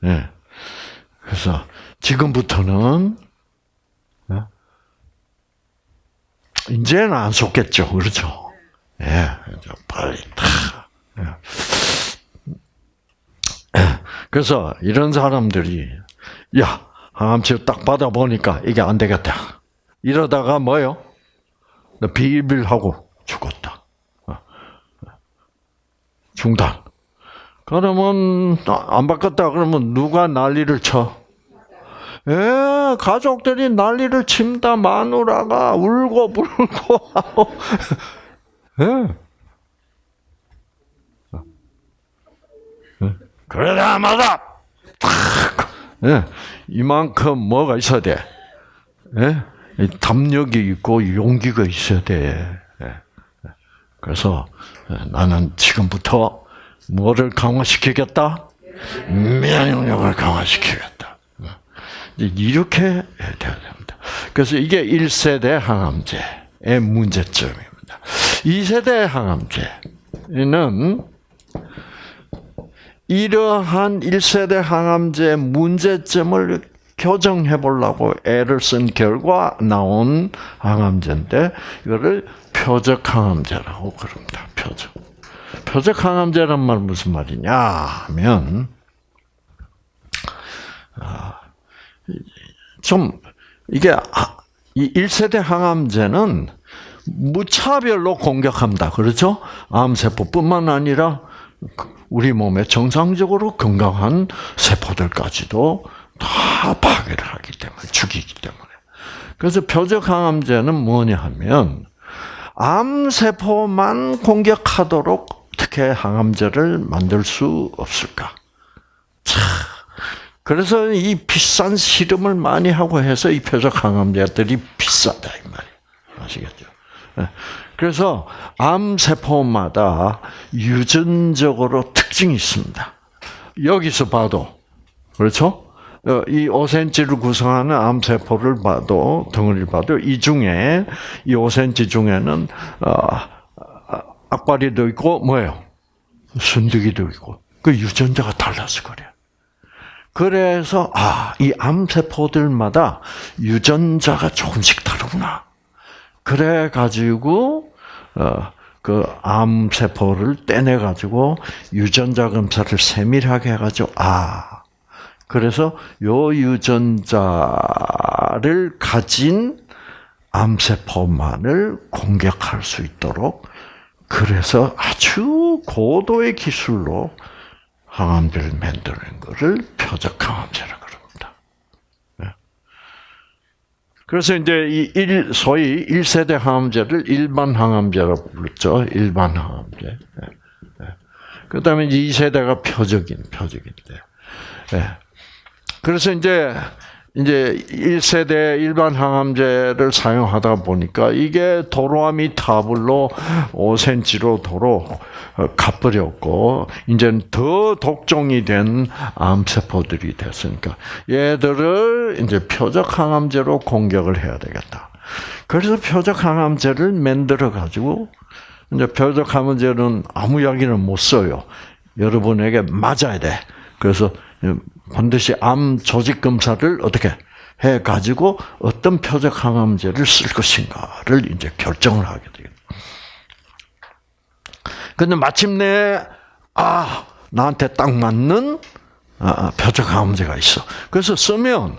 예. 그래서 지금부터는 예? 이제는 안 속겠죠, 그렇죠? 예, 빨리 다. 예. 그래서 이런 사람들이 야 항암 치료 딱 받아 보니까 이게 안 되겠다. 이러다가 뭐요? 비빌하고 죽었다. 중단. 그러면 안 바꿨다 그러면 누가 난리를 쳐? 예, 가족들이 난리를 칩니다. 마누라가 울고 불고 하고. 예. 그러다 마다 탁 예, 이만큼 뭐가 있어야 돼. 예? 담력이 있고 용기가 있어야 돼. 예. 그래서 나는 지금부터 뭐를 강화시키겠다? 면역력을 강화시키겠다. 이렇게 돼야 됩니다. 그래서 이게 1세대 항암제의 문제점입니다. 2세대 항암제는 이러한 1세대 항암제의 문제점을 교정해 보려고 애를 쓴 결과 나온 항암제인데 이거를 표적 항암제라고 그럽니다. 표적. 표적 항암제란 말 무슨 말이냐 하면 아, 좀 이게 이 1세대 항암제는 무차별로 공격합니다. 그렇죠? 암세포뿐만 아니라 우리 몸에 정상적으로 건강한 세포들까지도 다 파괴를 하기 때문에 죽이기 때문에. 그래서 표적 항암제는 뭐냐 하면 암 세포만 공격하도록 어떻게 항암제를 만들 수 없을까? 차. 그래서 이 비싼 실험을 많이 하고 해서 이 표적 항암제들이 비싸다 이 말이에요. 아시겠죠? 예. 그래서 암세포마다 유전적으로 특징이 있습니다. 여기서 봐도 그렇죠? 어, 이 5cm를 구성하는 암세포를 봐도 덩어리를 봐도 이 중에 이 5cm 중에는 어, 악바리도 있고 뭐예요? 순두기도 있고 그 유전자가 달라서 그래요. 그래서 아 이 암세포들마다 유전자가 조금씩 다르구나. 그래 가지고 어, 그 암세포를 떼내 가지고 유전자 검사를 세밀하게 해 가지고 아 그래서 요 유전자를 가진 암세포만을 공격할 수 있도록 그래서 아주 고도의 기술로 항암제를 만드는 것을 표적 항암제라고 그럽니다. 네. 그래서 이제 이 일, 소위 1세대 항암제를 일반 항암제라고 불렀죠. 일반 항암제. 네. 네. 그 다음에 2세대가 표적인, 표적인데. 그래서 이제 이제 1세대 일반 항암제를 사용하다 보니까 이게 도로아미 타블로 5cm로 도로 어, 가버렸고 이제는 더 독종이 된 암세포들이 됐으니까 얘들을 이제 표적 항암제로 공격을 해야 되겠다. 그래서 표적 항암제를 만들어 가지고 이제 표적 항암제는 아무 약이는 못 써요. 여러분에게 맞아야 돼. 그래서 반드시 암 조직 검사를 어떻게 해 가지고 어떤 표적 항암제를 쓸 것인가를 이제 결정을 하게 돼요. 근데 마침내 아 나한테 딱 맞는 아, 표적 항암제가 있어. 그래서 쓰면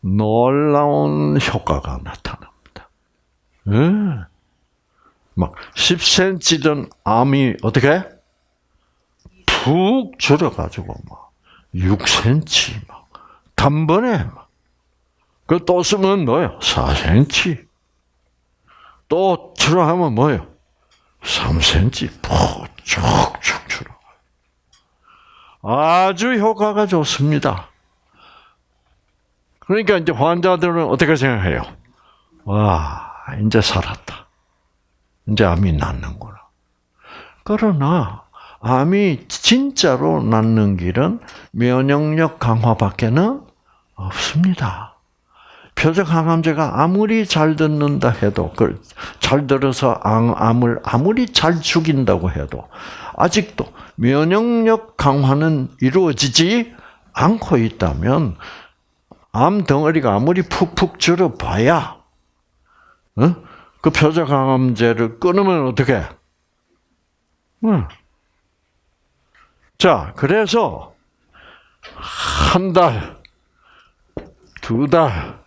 놀라운 효과가 나타납니다. 네. 막 10cm던 암이 어떻게 푹 줄어가지고 막 6cm 막 단번에 막. 그또 쓰면 뭐요? 4cm. 또 줄어하면 뭐요? 3cm 푹쭉쭉 줄어. 아주 효과가 좋습니다. 그러니까 이제 환자들은 어떻게 생각해요? 와, 이제 살았다. 이제 암이 낫는구나. 그러나 암이 진짜로 낫는 길은 면역력 강화밖에는 없습니다. 표적 항암제가 아무리 잘 듣는다 해도, 잘 들어서 암을 아무리 잘 죽인다고 해도, 아직도 면역력 강화는 이루어지지 않고 있다면, 암 덩어리가 아무리 푹푹 줄어 봐야, 어? 그 표적 항암제를 끊으면 어떻게? 응. 자, 그래서 한 달, 두 달,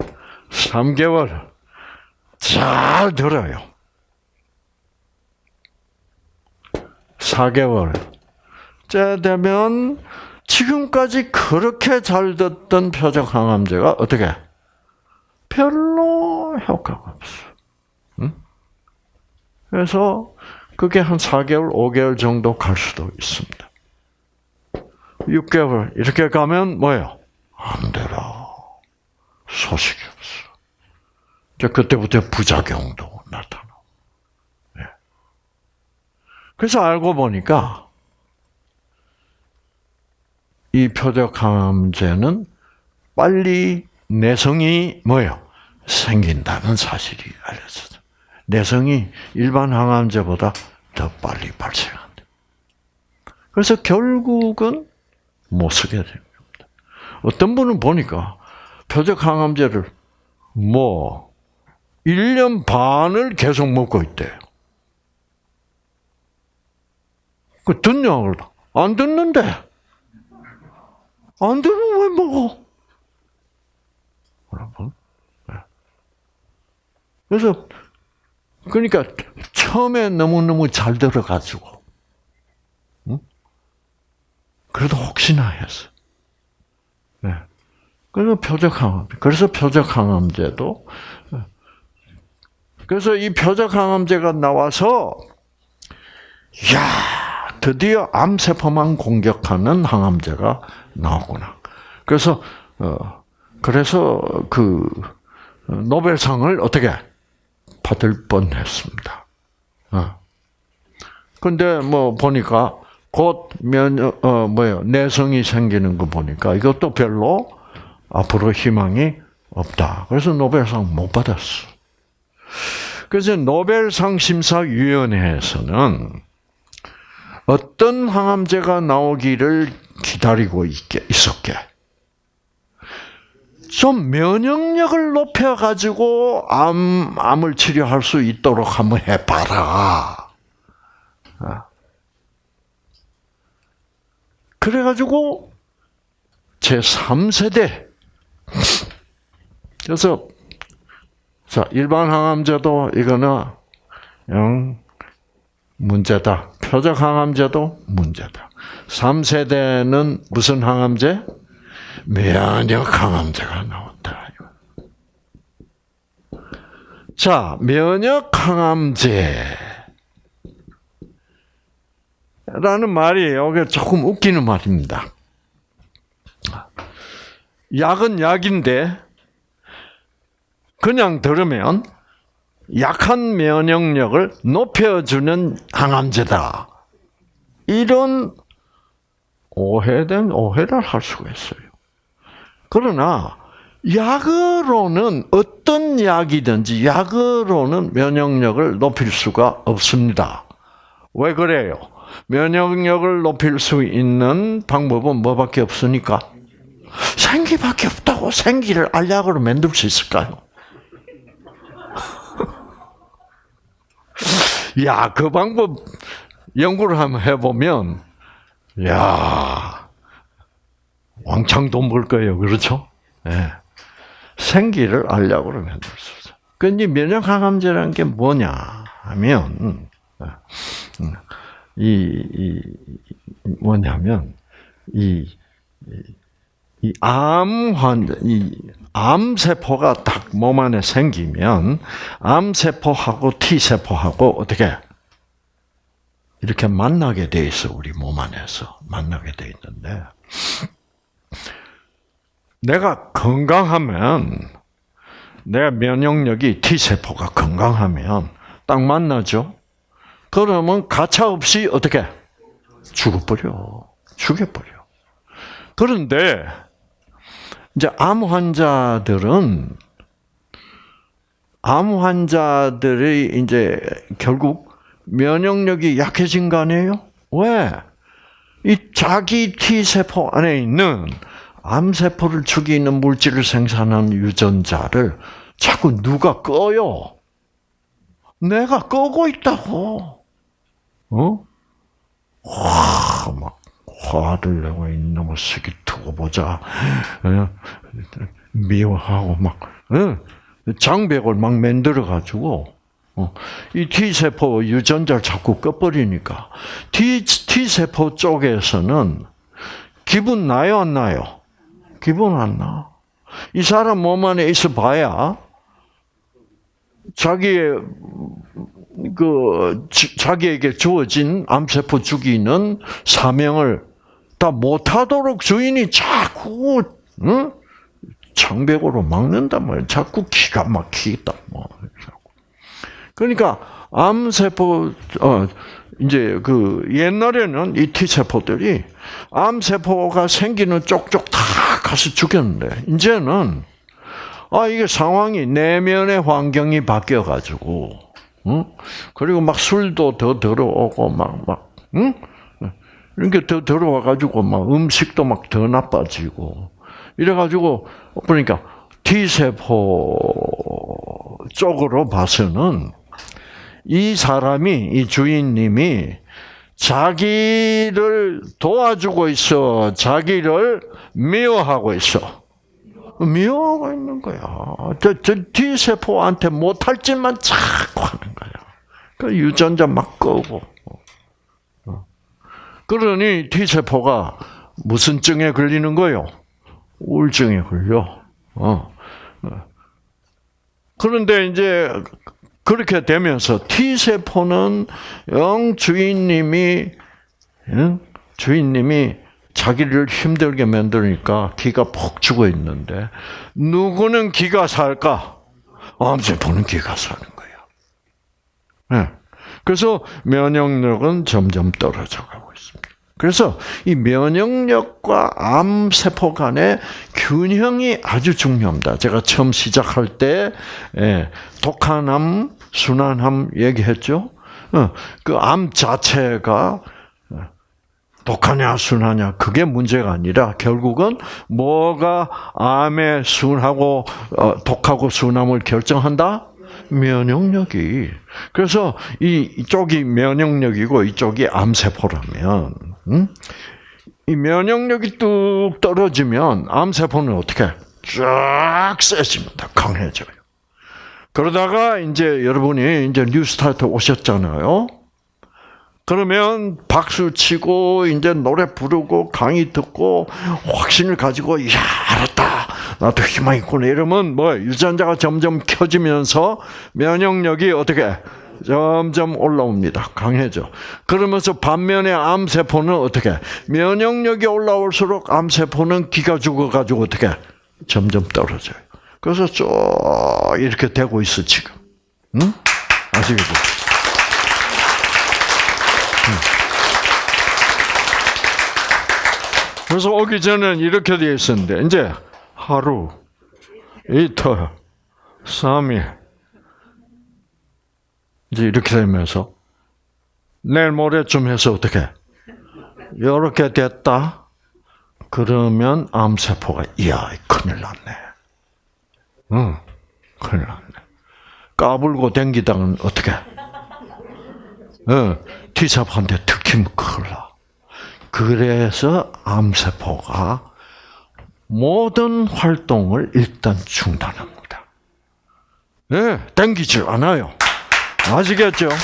3개월 잘 들어요. 4개월 째 되면 지금까지 그렇게 잘 듣던 표적 항암제가 어떻게 별로 효과가 없어. 응? 그래서 그게 한 4개월, 5개월 정도 갈 수도 있습니다. 6개월 이렇게 가면 뭐예요? 안 되라. 소식이 없어. 이제 그때부터 부작용도 나타나. 네. 그래서 알고 보니까 이 표적 항암제는 빨리 내성이 뭐예요? 생긴다는 사실이 알려졌어. 내성이 일반 항암제보다 더 빨리 발생한다. 그래서 결국은 못 쓰게 됩니다. 어떤 분은 보니까 표적 항암제를 뭐 1년 반을 계속 먹고 있대요. 그 듣냐고 안 듣는데 안 들으면 왜 먹어? 여러분. 네. 그래서 그러니까 처음에 너무 너무 잘 들어가지고 그래도 혹시나 해서. 네. 그래서 표적 항암. 그래서 표적 항암제도. 그래서 이 표적 항암제가 나와서, 야 드디어 암세포만 공격하는 항암제가 나오구나. 그래서, 어, 그래서 그, 노벨상을 어떻게 받을 뻔 했습니다. 어. 근데 뭐 보니까 곧 면역 어 뭐요 내성이 생기는 거 보니까 이것도 별로 앞으로 희망이 없다. 그래서 노벨상 못 받았어. 그래서 노벨상 심사위원회에서는 어떤 항암제가 나오기를 기다리고 있게 있었게. 좀 면역력을 높여가지고 암, 암을 치료할 수 있도록 한번 해봐라. 아. 그래가지고 제 3세대 그래서 자 일반 항암제도 이거는 영 문제다. 표적 항암제도 문제다. 3세대는 무슨 항암제? 면역 항암제가 나온다. 자, 면역 항암제. 라는 말이에요. 조금 웃기는 말입니다. 약은 약인데, 그냥 들으면 약한 면역력을 높여주는 항암제다. 이런 오해된 오해를 할 수가 있어요. 그러나 약으로는 어떤 약이든지 약으로는 면역력을 높일 수가 없습니다. 왜 그래요? 면역력을 높일 수 있는 방법은 뭐밖에 없으니까 생기밖에 없다고 생기를 알약으로 만들 수 있을까요? 야, 그 방법 연구를 한번 해보면, 야, 왕창 돈 벌 거예요. 그렇죠? 예. 생기를 알약으로 만들 수 있어. 근데 면역 항암제라는 게 뭐냐 하면, 음, 이, 이 뭐냐면, 이, 이암 환자, 이 암세포가 딱 몸 안에 생기면, 암세포하고 T세포하고 어떻게, 이렇게 만나게 돼 있어, 우리 몸 안에서. 만나게 돼 있는데, 내가 건강하면, 내 면역력이 T세포가 건강하면, 딱 만나죠? 그러면 가차 없이 어떻게? 죽어버려. 죽여버려. 그런데, 이제 암 환자들은, 암 환자들이 이제 결국 면역력이 약해진 거 아니에요? 왜? 이 자기 T세포 안에 있는 암 세포를 죽이는 물질을 생산하는 유전자를 자꾸 누가 꺼요? 내가 끄고 있다고. 어? 와, 막, 화를 내고 이놈의 새끼 두고 보자. 어? 미워하고 막, 어? 장벽을 막 만들어 가지고, 어, 이 T세포 유전자를 자꾸 꺼버리니까, T, T세포 쪽에서는 기분 나요, 안 나요? 기분 안 나. 이 사람 몸 안에 있어 봐야, 자기의 그 자기에게 주어진 암세포 죽이는 사명을 다 못하도록 주인이 자꾸 응? 창백으로 막는단 말이야. 자꾸 기가 막히겠다. 뭐. 그러니까 암세포 어 이제 그 옛날에는 이 T 세포들이 암세포가 생기는 쪽쪽 다 가서 죽였는데 이제는 아 이게 상황이 내면의 환경이 바뀌어 가지고 응? 그리고 막 술도 더 들어오고 막 막 응? 이렇게 더 들어와 가지고 막 음식도 막 더 나빠지고 이래 가지고 그러니까 T 세포 쪽으로 봐서는 이 사람이 이 주인님이 자기를 도와주고 있어, 자기를 미워하고 있어. 미워하고 있는 거야. 저, 저 T세포한테 못할 짓만 자꾸 하는 거야. 그 유전자 막 끄고. 그러니 T세포가 무슨 증에 걸리는 거요? 우울증에 걸려. 어. 그런데 이제 그렇게 되면서 T세포는 영 주인님이, 주인님이 자기를 힘들게 만드니까 기가 폭 죽어 있는데, 누구는 기가 살까? 암세포는 기가 사는 거예요. 네. 그래서 면역력은 점점 떨어져 가고 있습니다. 그래서 이 면역력과 암 세포 간의 균형이 아주 중요합니다. 제가 처음 시작할 때 예, 독한 암, 순한 암 얘기했죠. 어, 그암 자체가 독하냐 순하냐 그게 문제가 아니라 결국은 뭐가 암의 순하고 어, 독하고 순함을 결정한다? 면역력이. 그래서 이 쪽이 면역력이고 이쪽이 암세포라면, 음? 이 면역력이 뚝 떨어지면 암세포는 어떻게 쫙 세집니다. 강해져요. 그러다가 이제 여러분이 이제 뉴스타트 오셨잖아요. 그러면 박수 치고 이제 노래 부르고 강의 듣고 확신을 가지고 야 알았다. 나도 희망 있구나. 이러면 뭐 유전자가 점점 켜지면서 면역력이 어떻게 점점 올라옵니다. 강해져. 그러면서 반면에 암세포는 어떻게? 면역력이 올라올수록 암세포는 기가 죽어가지고 어떻게? 점점 떨어져요. 그래서 쭉 이렇게 되고 있어 지금. 응? 아시겠죠? 그래서 오기 전에는 이렇게 되어 있었는데, 이제 하루, 이틀, 3일. 이제 이렇게 되면서 내일 모레쯤 해서 어떻게? 이렇게 됐다. 그러면 암세포가 이야 큰일 났네. 응, 큰일 났네. 까불고 댕기다는 어떻게? 응, T세포한테 특히면 큰일 나. 그래서 암세포가 모든 활동을 일단 중단합니다. 네, 땡기지 않아요. 아시겠죠? 네.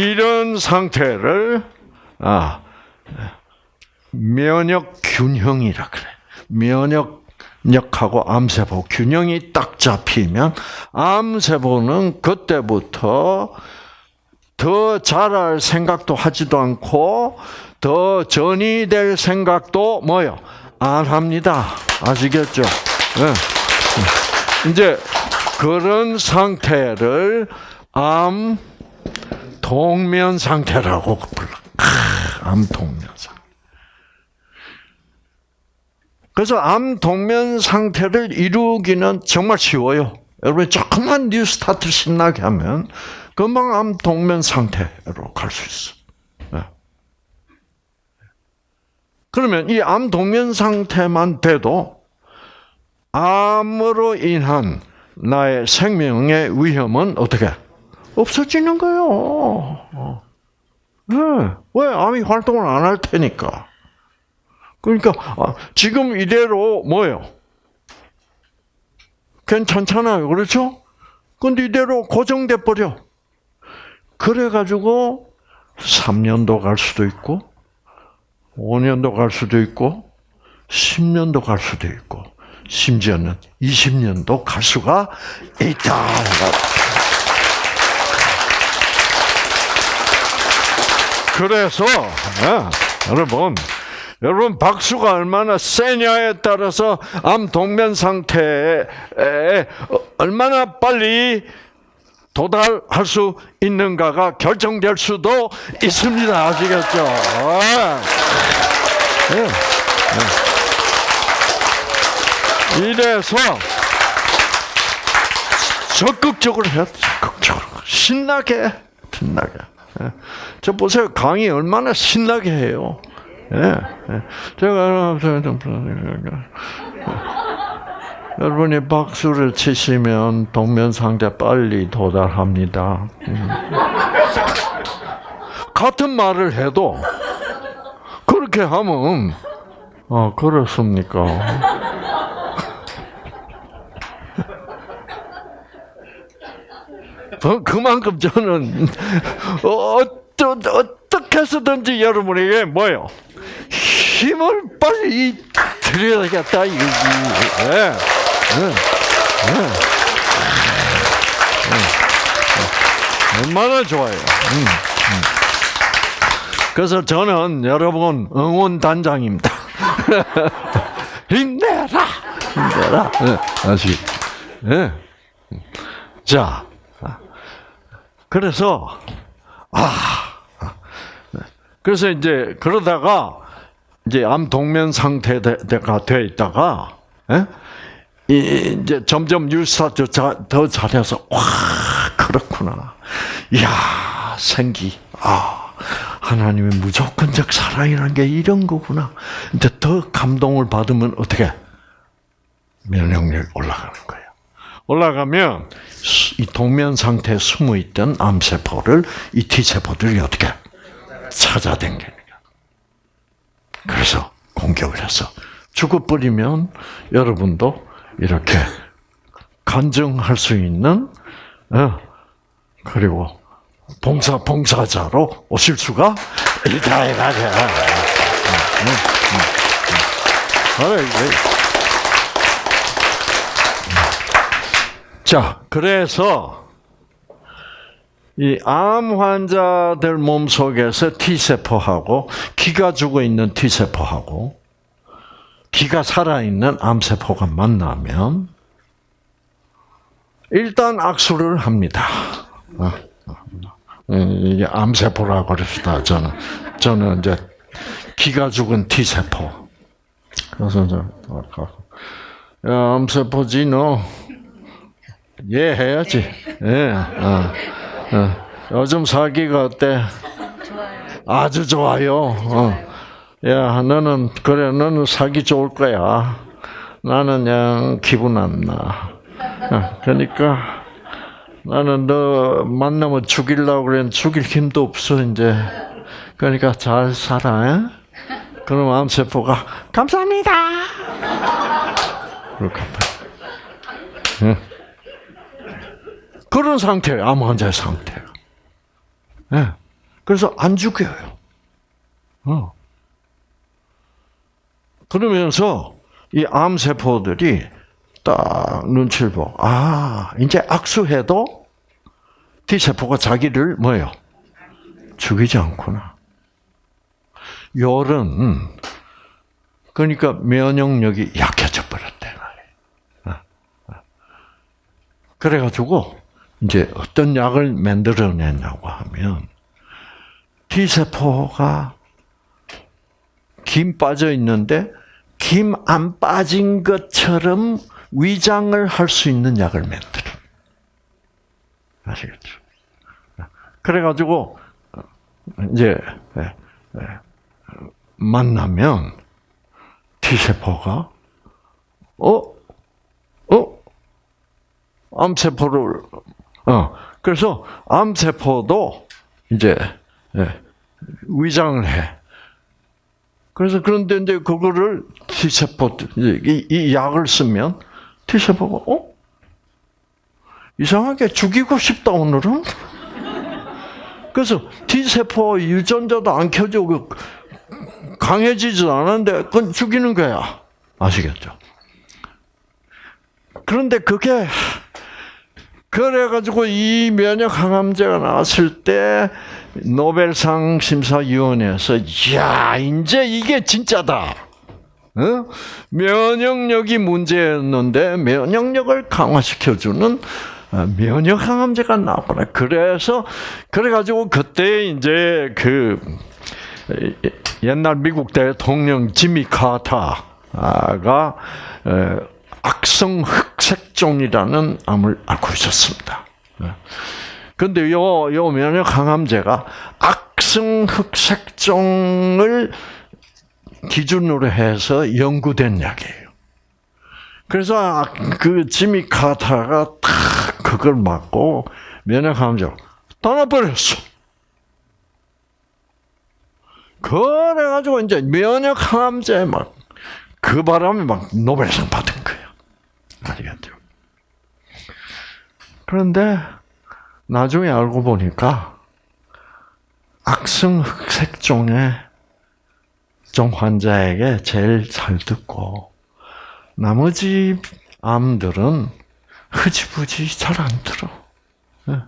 이런 상태를 아, 면역 균형이라 그래. 면역력하고 암세포 균형이 딱 잡히면 암세포는 그때부터 더 자랄 생각도 하지도 않고 더 전이 될 생각도 뭐요? 안 합니다. 아시겠죠? 네. 이제 그런 상태를 암 동면 상태라고 불러. 암 동면. 그래서 암 동면 상태를 이루기는 정말 쉬워요. 여러분 조금만 뉴스타트 신나게 하면 금방 암 동면 상태로 갈 수 있어. 네. 그러면 이 암 동면 상태만 돼도 암으로 인한 나의 생명의 위험은 어떻게 없어지는 거예요. 네. 왜 암이 활동을 안 할 테니까. 그러니까 지금 이대로 뭐요? 괜찮잖아요, 그렇죠? 근데 이대로 고정돼 버려. 그래가지고 3년도 갈 수도 있고, 5년도 갈 수도 있고, 10년도 갈 수도 있고, 심지어는 20년도 갈 수가 있다. 그래서 네, 여러분, 여러분 박수가 얼마나 세냐에 따라서 암 동면 상태에 얼마나 빨리 도달할 수 있는가가 결정될 수도 있습니다. 아시겠죠? 네. 네. 이래서 적극적으로 해야 적극적으로 신나게 신나게. 저 보세요 강의 얼마나 신나게 해요. 예, 제가 여러분이 박수를 치시면 동면 상태 빨리 도달합니다. 음. 같은 말을 해도 그렇게 하면 아 그렇습니까? 그만큼 저는 어떠, 어떻게 해서든지 여러분에게 뭐요? 힘을 빨리 드려야겠다 이거지. 네. 네. 네. 얼마나 좋아요. 음, 음. 그래서 저는 여러분 응원 단장입니다. 힘내라, 힘내라. 네, 아시? 네. 자, 그래서 아, 그래서 이제 그러다가 이제 암 동면 상태가 돼 있다가 에? 이제 점점 유사도 더 잘해서 와 그렇구나. 이야 생기 아 하나님의 무조건적 사랑이라는 게 이런 거구나. 이제 더 감동을 받으면 어떻게 면역력이 올라가는 거예요. 올라가면 이 동면 상태에 숨어 있던 암세포를 이 T세포들이 어떻게 찾아댕기는 거야. 그래서 공격을 해서 죽어버리면 여러분도 이렇게 간증할 수 있는 어, 그리고 봉사 봉사자로 오실 수가 있다 이거죠. 자, 그래서 이 암 환자들 몸 속에서 T 세포하고 기가 죽어 있는 T 세포하고 기가 살아 있는 암 세포가 만나면 일단 악수를 합니다. 어, 이게 암 세포라고 그랬다 저는 저는 이제 기가 죽은 T 세포 그래서 이제 야, 암세포지 너. 예 해야지. 예. 어, 어. 요즘 사기가 어때? 좋아요. 아주 좋아요. 어. 야, 너는 그래, 너는 사기 좋을 거야. 나는 그냥 기분 안 나. 어, 그러니까 나는 너 만나면 죽이려고 그래 죽일 힘도 없어 이제. 그러니까 잘 살아. 에? 그럼 암세포가 감사합니다. 그렇게 응. 그런 상태예요. 암 환자의 상태가. 예. 그래서 안 죽여요. 어. 그러면서 이 암세포들이 딱 눈치를 보고, 아, 이제 악수해도 T세포가 자기를 뭐예요? 죽이지 않구나. 열은, 그러니까 면역력이 약해져 버렸대, 말이에요. 그래가지고, 이제 어떤 약을 만들어내냐고 하면, T세포가 김 빠져 있는데 김 안 빠진 것처럼 위장을 할 수 있는 약을 만들어. 아시겠죠? 그래가지고 이제 예, 예, 만나면 T세포가 어? 어? 암세포를 어 그래서 암세포도 이제 예, 위장을 해. 그래서 그런데 이제 그거를 T세포 이, 이 약을 쓰면 T세포가 어 이상하게 죽이고 싶다 오늘은. 그래서 T세포 유전자도 안 켜지고 강해지지도 않은데 그건 죽이는 거야. 아시겠죠? 그런데 그게 그래가지고 이 면역 항암제가 나왔을 때 노벨상 심사위원회에서 야 이제 이게 진짜다. 어? 면역력이 문제였는데 면역력을 강화시켜주는 어, 면역 항암제가 나왔구나. 그래서 그래가지고 그때 이제 그 옛날 미국 대통령 지미 카타가 악성 흑색종이라는 암을 앓고 있었습니다. 근데 요, 요 면역 항암제가 악성 흑색종을 기준으로 해서 연구된 약이에요. 그래서 그 지미 카타가 탁 그걸 맞고 면역 항암제로 떠나버렸어. 그래가지고 이제 면역 항암제 막 그 바람에 막 노벨상 받은 아시겠죠? 그런데 나중에 알고 보니까 악성 흑색종의 종 환자에게 제일 잘 듣고 나머지 암들은 흐지부지 잘 안 들어. 예.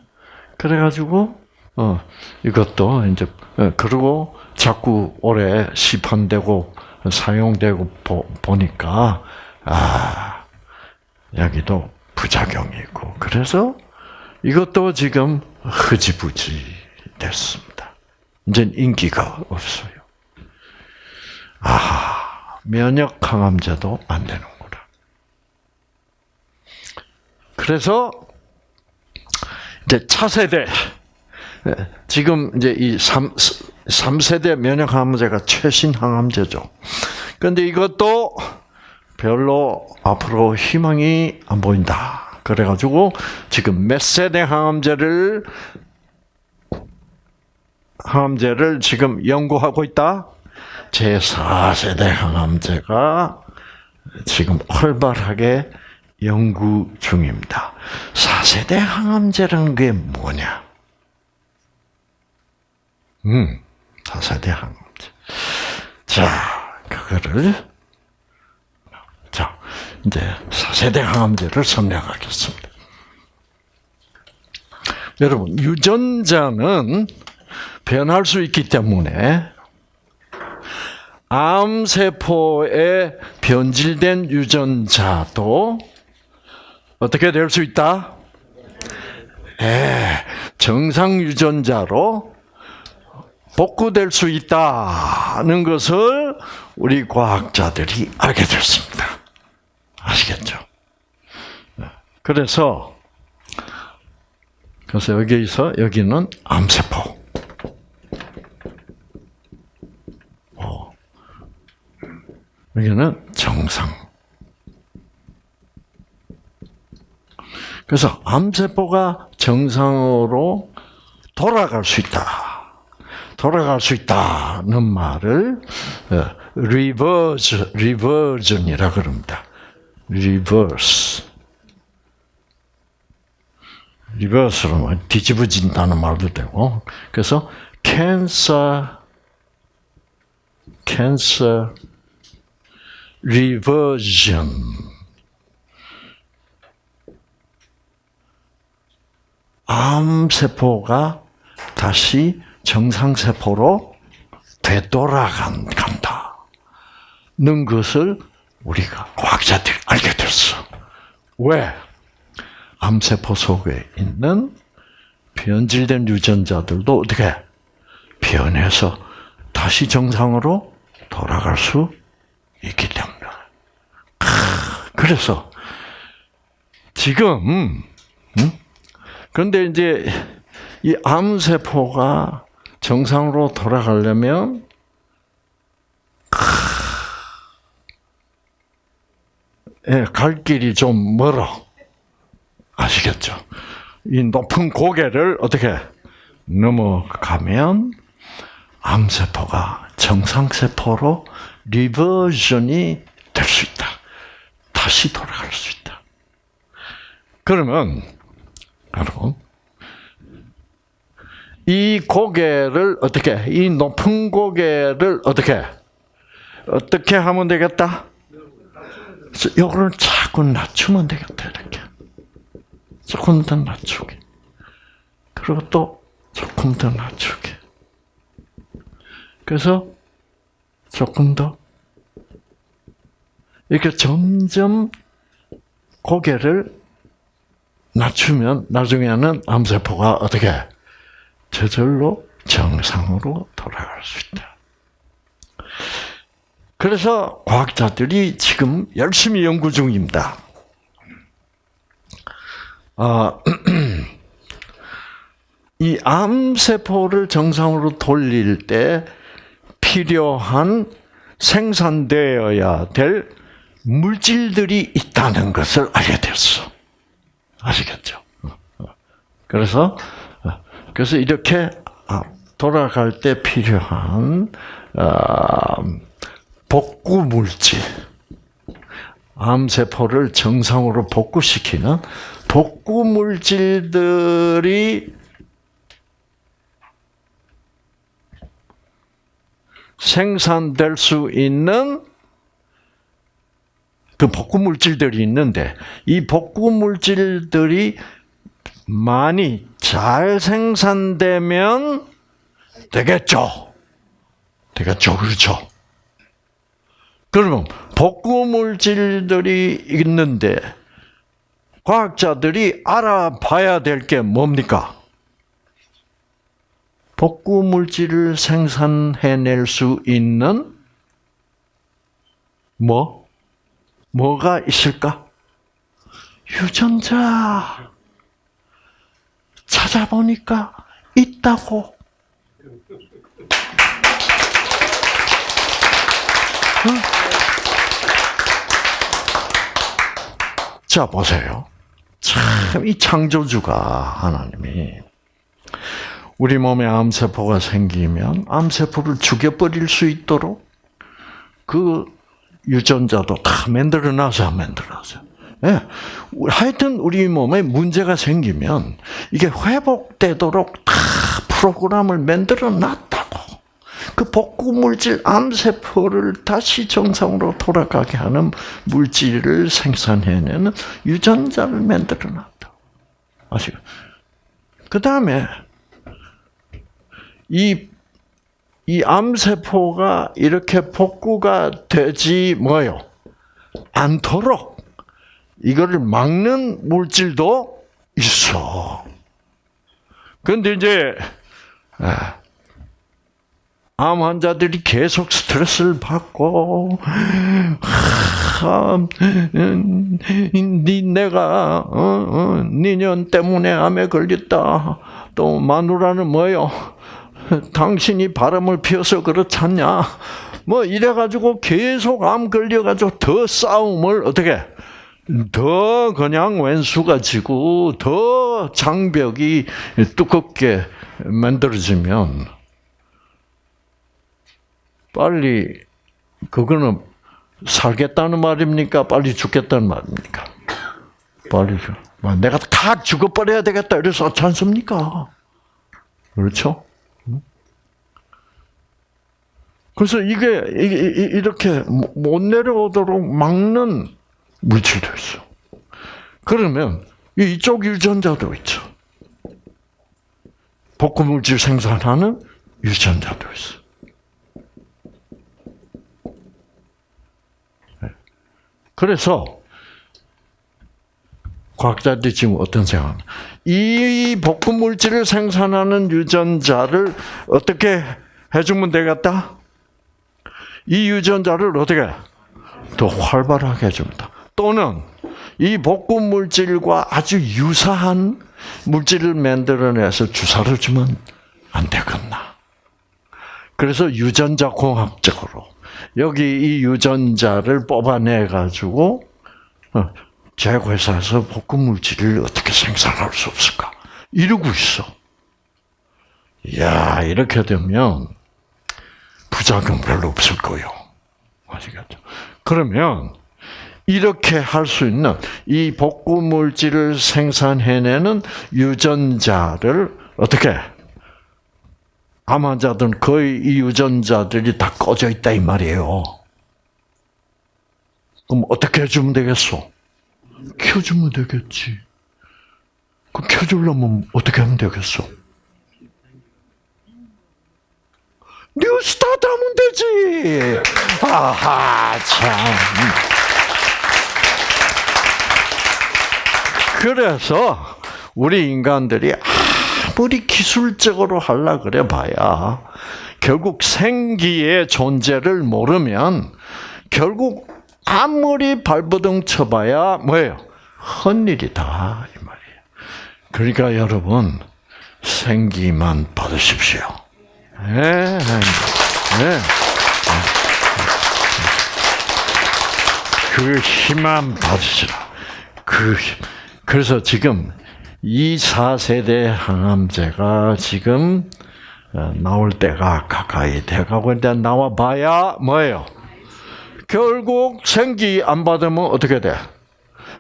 그래가지고 어 이것도 이제 예, 그리고 자꾸 오래 시판되고 사용되고 보, 보니까 아 여기도 부작용이 있고 그래서 이것도 지금 흐지부지 됐습니다. 이제 인기가 없어요. 아 면역 항암제도 안 되는구나. 그래서 이제 차세대 지금 이제 이 3, 3세대 면역 항암제가 최신 항암제죠. 근데 이것도 별로 앞으로 희망이 안 보인다. 그래가지고 지금 몇 세대 항암제를 항암제를 지금 연구하고 있다. 제 4세대 항암제가 지금 활발하게 연구 중입니다. 4세대 항암제라는 게 뭐냐? 음, 4세대 항암제. 자, 그거를 자, 이제 4세대 항암제를 설명하겠습니다. 여러분, 유전자는 변할 수 있기 때문에 암세포에 변질된 유전자도 어떻게 될 수 있다? 예, 정상 유전자로 복구될 수 있다는 것을 우리 과학자들이 알게 됐습니다. 아시겠죠? 네. 그래서 그래서 여기서 여기는 암세포. 어. 여기는 정상. 그래서 암세포가 정상으로 돌아갈 수 있다. 돌아갈 수 있다는 말을 reverse reversion이라 그럽니다. reverse. reverse로 뭐 뒤집어진다는 말도 되고. 그래서 cancer cancer reversion 암 세포가 다시 정상 세포로 되돌아간다. 는 것을 우리가 과학자들이 알게 됐어. 왜? 암세포 속에 있는 변질된 유전자들도 어떻게 변해서 다시 정상으로 돌아갈 수 있기 때문에. 그래서 지금 음? 그런데 이제 이 암세포가 정상으로 돌아가려면 갈 길이 좀 멀어. 아시겠죠? 이 높은 고개를 어떻게 넘어가면 암세포가 정상세포로 리버전이 될 수 있다. 다시 돌아갈 수 있다. 그러면 여러분 이 고개를 어떻게 이 높은 고개를 어떻게 어떻게 하면 되겠다? 요거를 자꾸 낮추면 되겠다 이렇게. 조금 더 낮추게. 그리고 또 조금 더 낮추게. 그래서 조금 더 이렇게 점점 고개를 낮추면 나중에는 암세포가 어떻게 저절로 정상으로 돌아갈 수 있다. 그래서 과학자들이 지금 열심히 연구 중입니다. 아, 이 암세포를 정상으로 돌릴 때 필요한 생산되어야 될 물질들이 있다는 것을 알게 됐어. 아시겠죠? 그래서 그래서 이렇게 돌아갈 때 필요한 복구 물질, 암세포를 정상으로 복구시키는 복구 물질들이 생산될 수 있는 그 복구 물질들이 있는데 이 복구 물질들이 많이 잘 생산되면 되겠죠. 되겠죠. 그렇죠. 그러면 복구 물질들이 있는데 과학자들이 알아봐야 될 게 뭡니까? 복구 물질을 생산해낼 수 있는 뭐 뭐가 있을까? 유전자 찾아보니까 있다고. 자 보세요. 참 이 창조주가 하나님이 우리 몸에 암세포가 생기면 암세포를 죽여버릴 수 있도록 그 유전자도 다 만들어 놔서 만들어서. 예. 하여튼 우리 몸에 문제가 생기면 이게 회복되도록 다 프로그램을 만들어 놨다고. 그 복구 물질 암세포를 다시 정상으로 돌아가게 하는 물질을 생산해내는 유전자를 만들어 놨다. 아시죠? 그 다음에 이, 이 암세포가 이렇게 복구가 되지 뭐요? 않도록 이거를 막는 물질도 있어. 그런데 이제 암 환자들이 계속 스트레스를 받고 니 내가 어, 어, 니년 때문에 암에 걸렸다. 또 마누라는 뭐요? 당신이 바람을 피워서 그렇잖냐? 뭐 이래가지고 계속 암 걸려가지고 더 싸움을 어떻게 더 그냥 왼수가 지고 더 장벽이 두껍게 만들어지면 빨리 그거는 살겠다는 말입니까? 빨리 죽겠다는 말입니까? 빨리 죽. 뭐 내가 다 죽어버려야 되겠다 이래서 어지 않습니까? 그렇죠? 그래서 이게 이렇게 못 내려오도록 막는 물질도 있어. 그러면 이쪽 유전자도 있죠. 복구 물질 생산하는 유전자도 있어. 그래서 과학자들이 지금 어떤 생각? 이 복구 물질을 생산하는 유전자를 어떻게 해주면 되겠다? 이 유전자를 어떻게 더 활발하게 해줍니다. 또는 이 복구 물질과 아주 유사한 물질을 만들어내서 주사를 주면 안 되겠나. 그래서 유전자 공학적으로 여기 이 유전자를 뽑아내 가지고 어, 제회사에서 복구 물질을 어떻게 생산할 수 없을까? 이러고 있어. 야 이렇게 되면 부작용 별로 없을 거요. 아시겠죠? 그러면 이렇게 할 수 있는 이 복구 물질을 생산해내는 유전자를 어떻게 암 환자들은 거의 이 유전자들이 다 꺼져 있다 이 말이에요. 그럼 어떻게 해주면 되겠어? 켜주면 되겠지. 그 켜주려면 어떻게 하면 되겠어? 뉴스타트 하면 되지. 아하, 참. 그래서 우리 인간들이 아무리 기술적으로 하려 그래 봐야 결국 생기의 존재를 모르면 결국 아무리 발버둥 쳐봐야 뭐예요? 헛일이다 이 말이에요. 그러니까 여러분 생기만 받으십시오. 네, 네. 네. 그 힘만 받으시라. 그 힘. 그래서 지금 이 4세대 항암제가 지금 어, 나올 때가 가까이 돼가고 있는데 나와봐야 뭐예요? 결국 생기 안 받으면 어떻게 돼?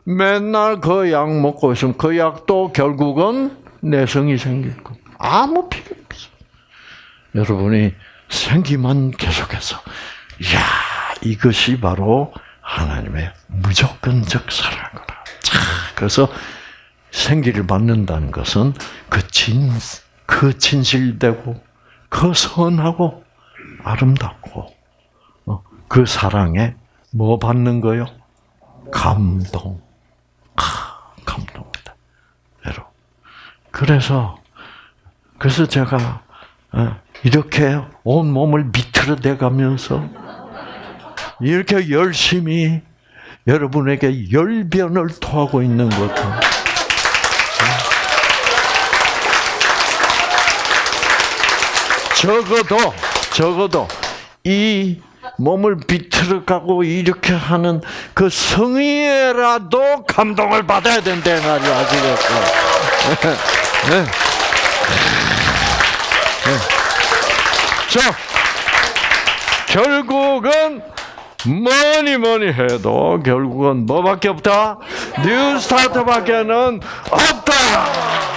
맨날 그 약 먹고 있으면 그 약도 결국은 내성이 생길 거. 아무 필요 없어. 여러분이 생기만 계속해서, 야 이것이 바로 하나님의 무조건적 사랑이구나. 그래서 생기를 받는다는 것은 그 진, 그 진실되고, 그 선하고, 아름답고, 어, 그 사랑에 뭐 받는 거요? 감동. 감동이다. 여러분. 그래서, 그래서 제가, 어, 이렇게 온 몸을 비틀어 대가면서, 이렇게 열심히 여러분에게 열변을 토하고 있는 것도 적어도 적어도 이 몸을 비틀어 가고 이렇게 하는 그 성의라도 감동을 받아야 된다 말이야 아시겠어? 네. 네. 자 결국은 뭐니 뭐니 해도 결국은 뭐밖에 없다? 뉴 스타트밖에는 없다.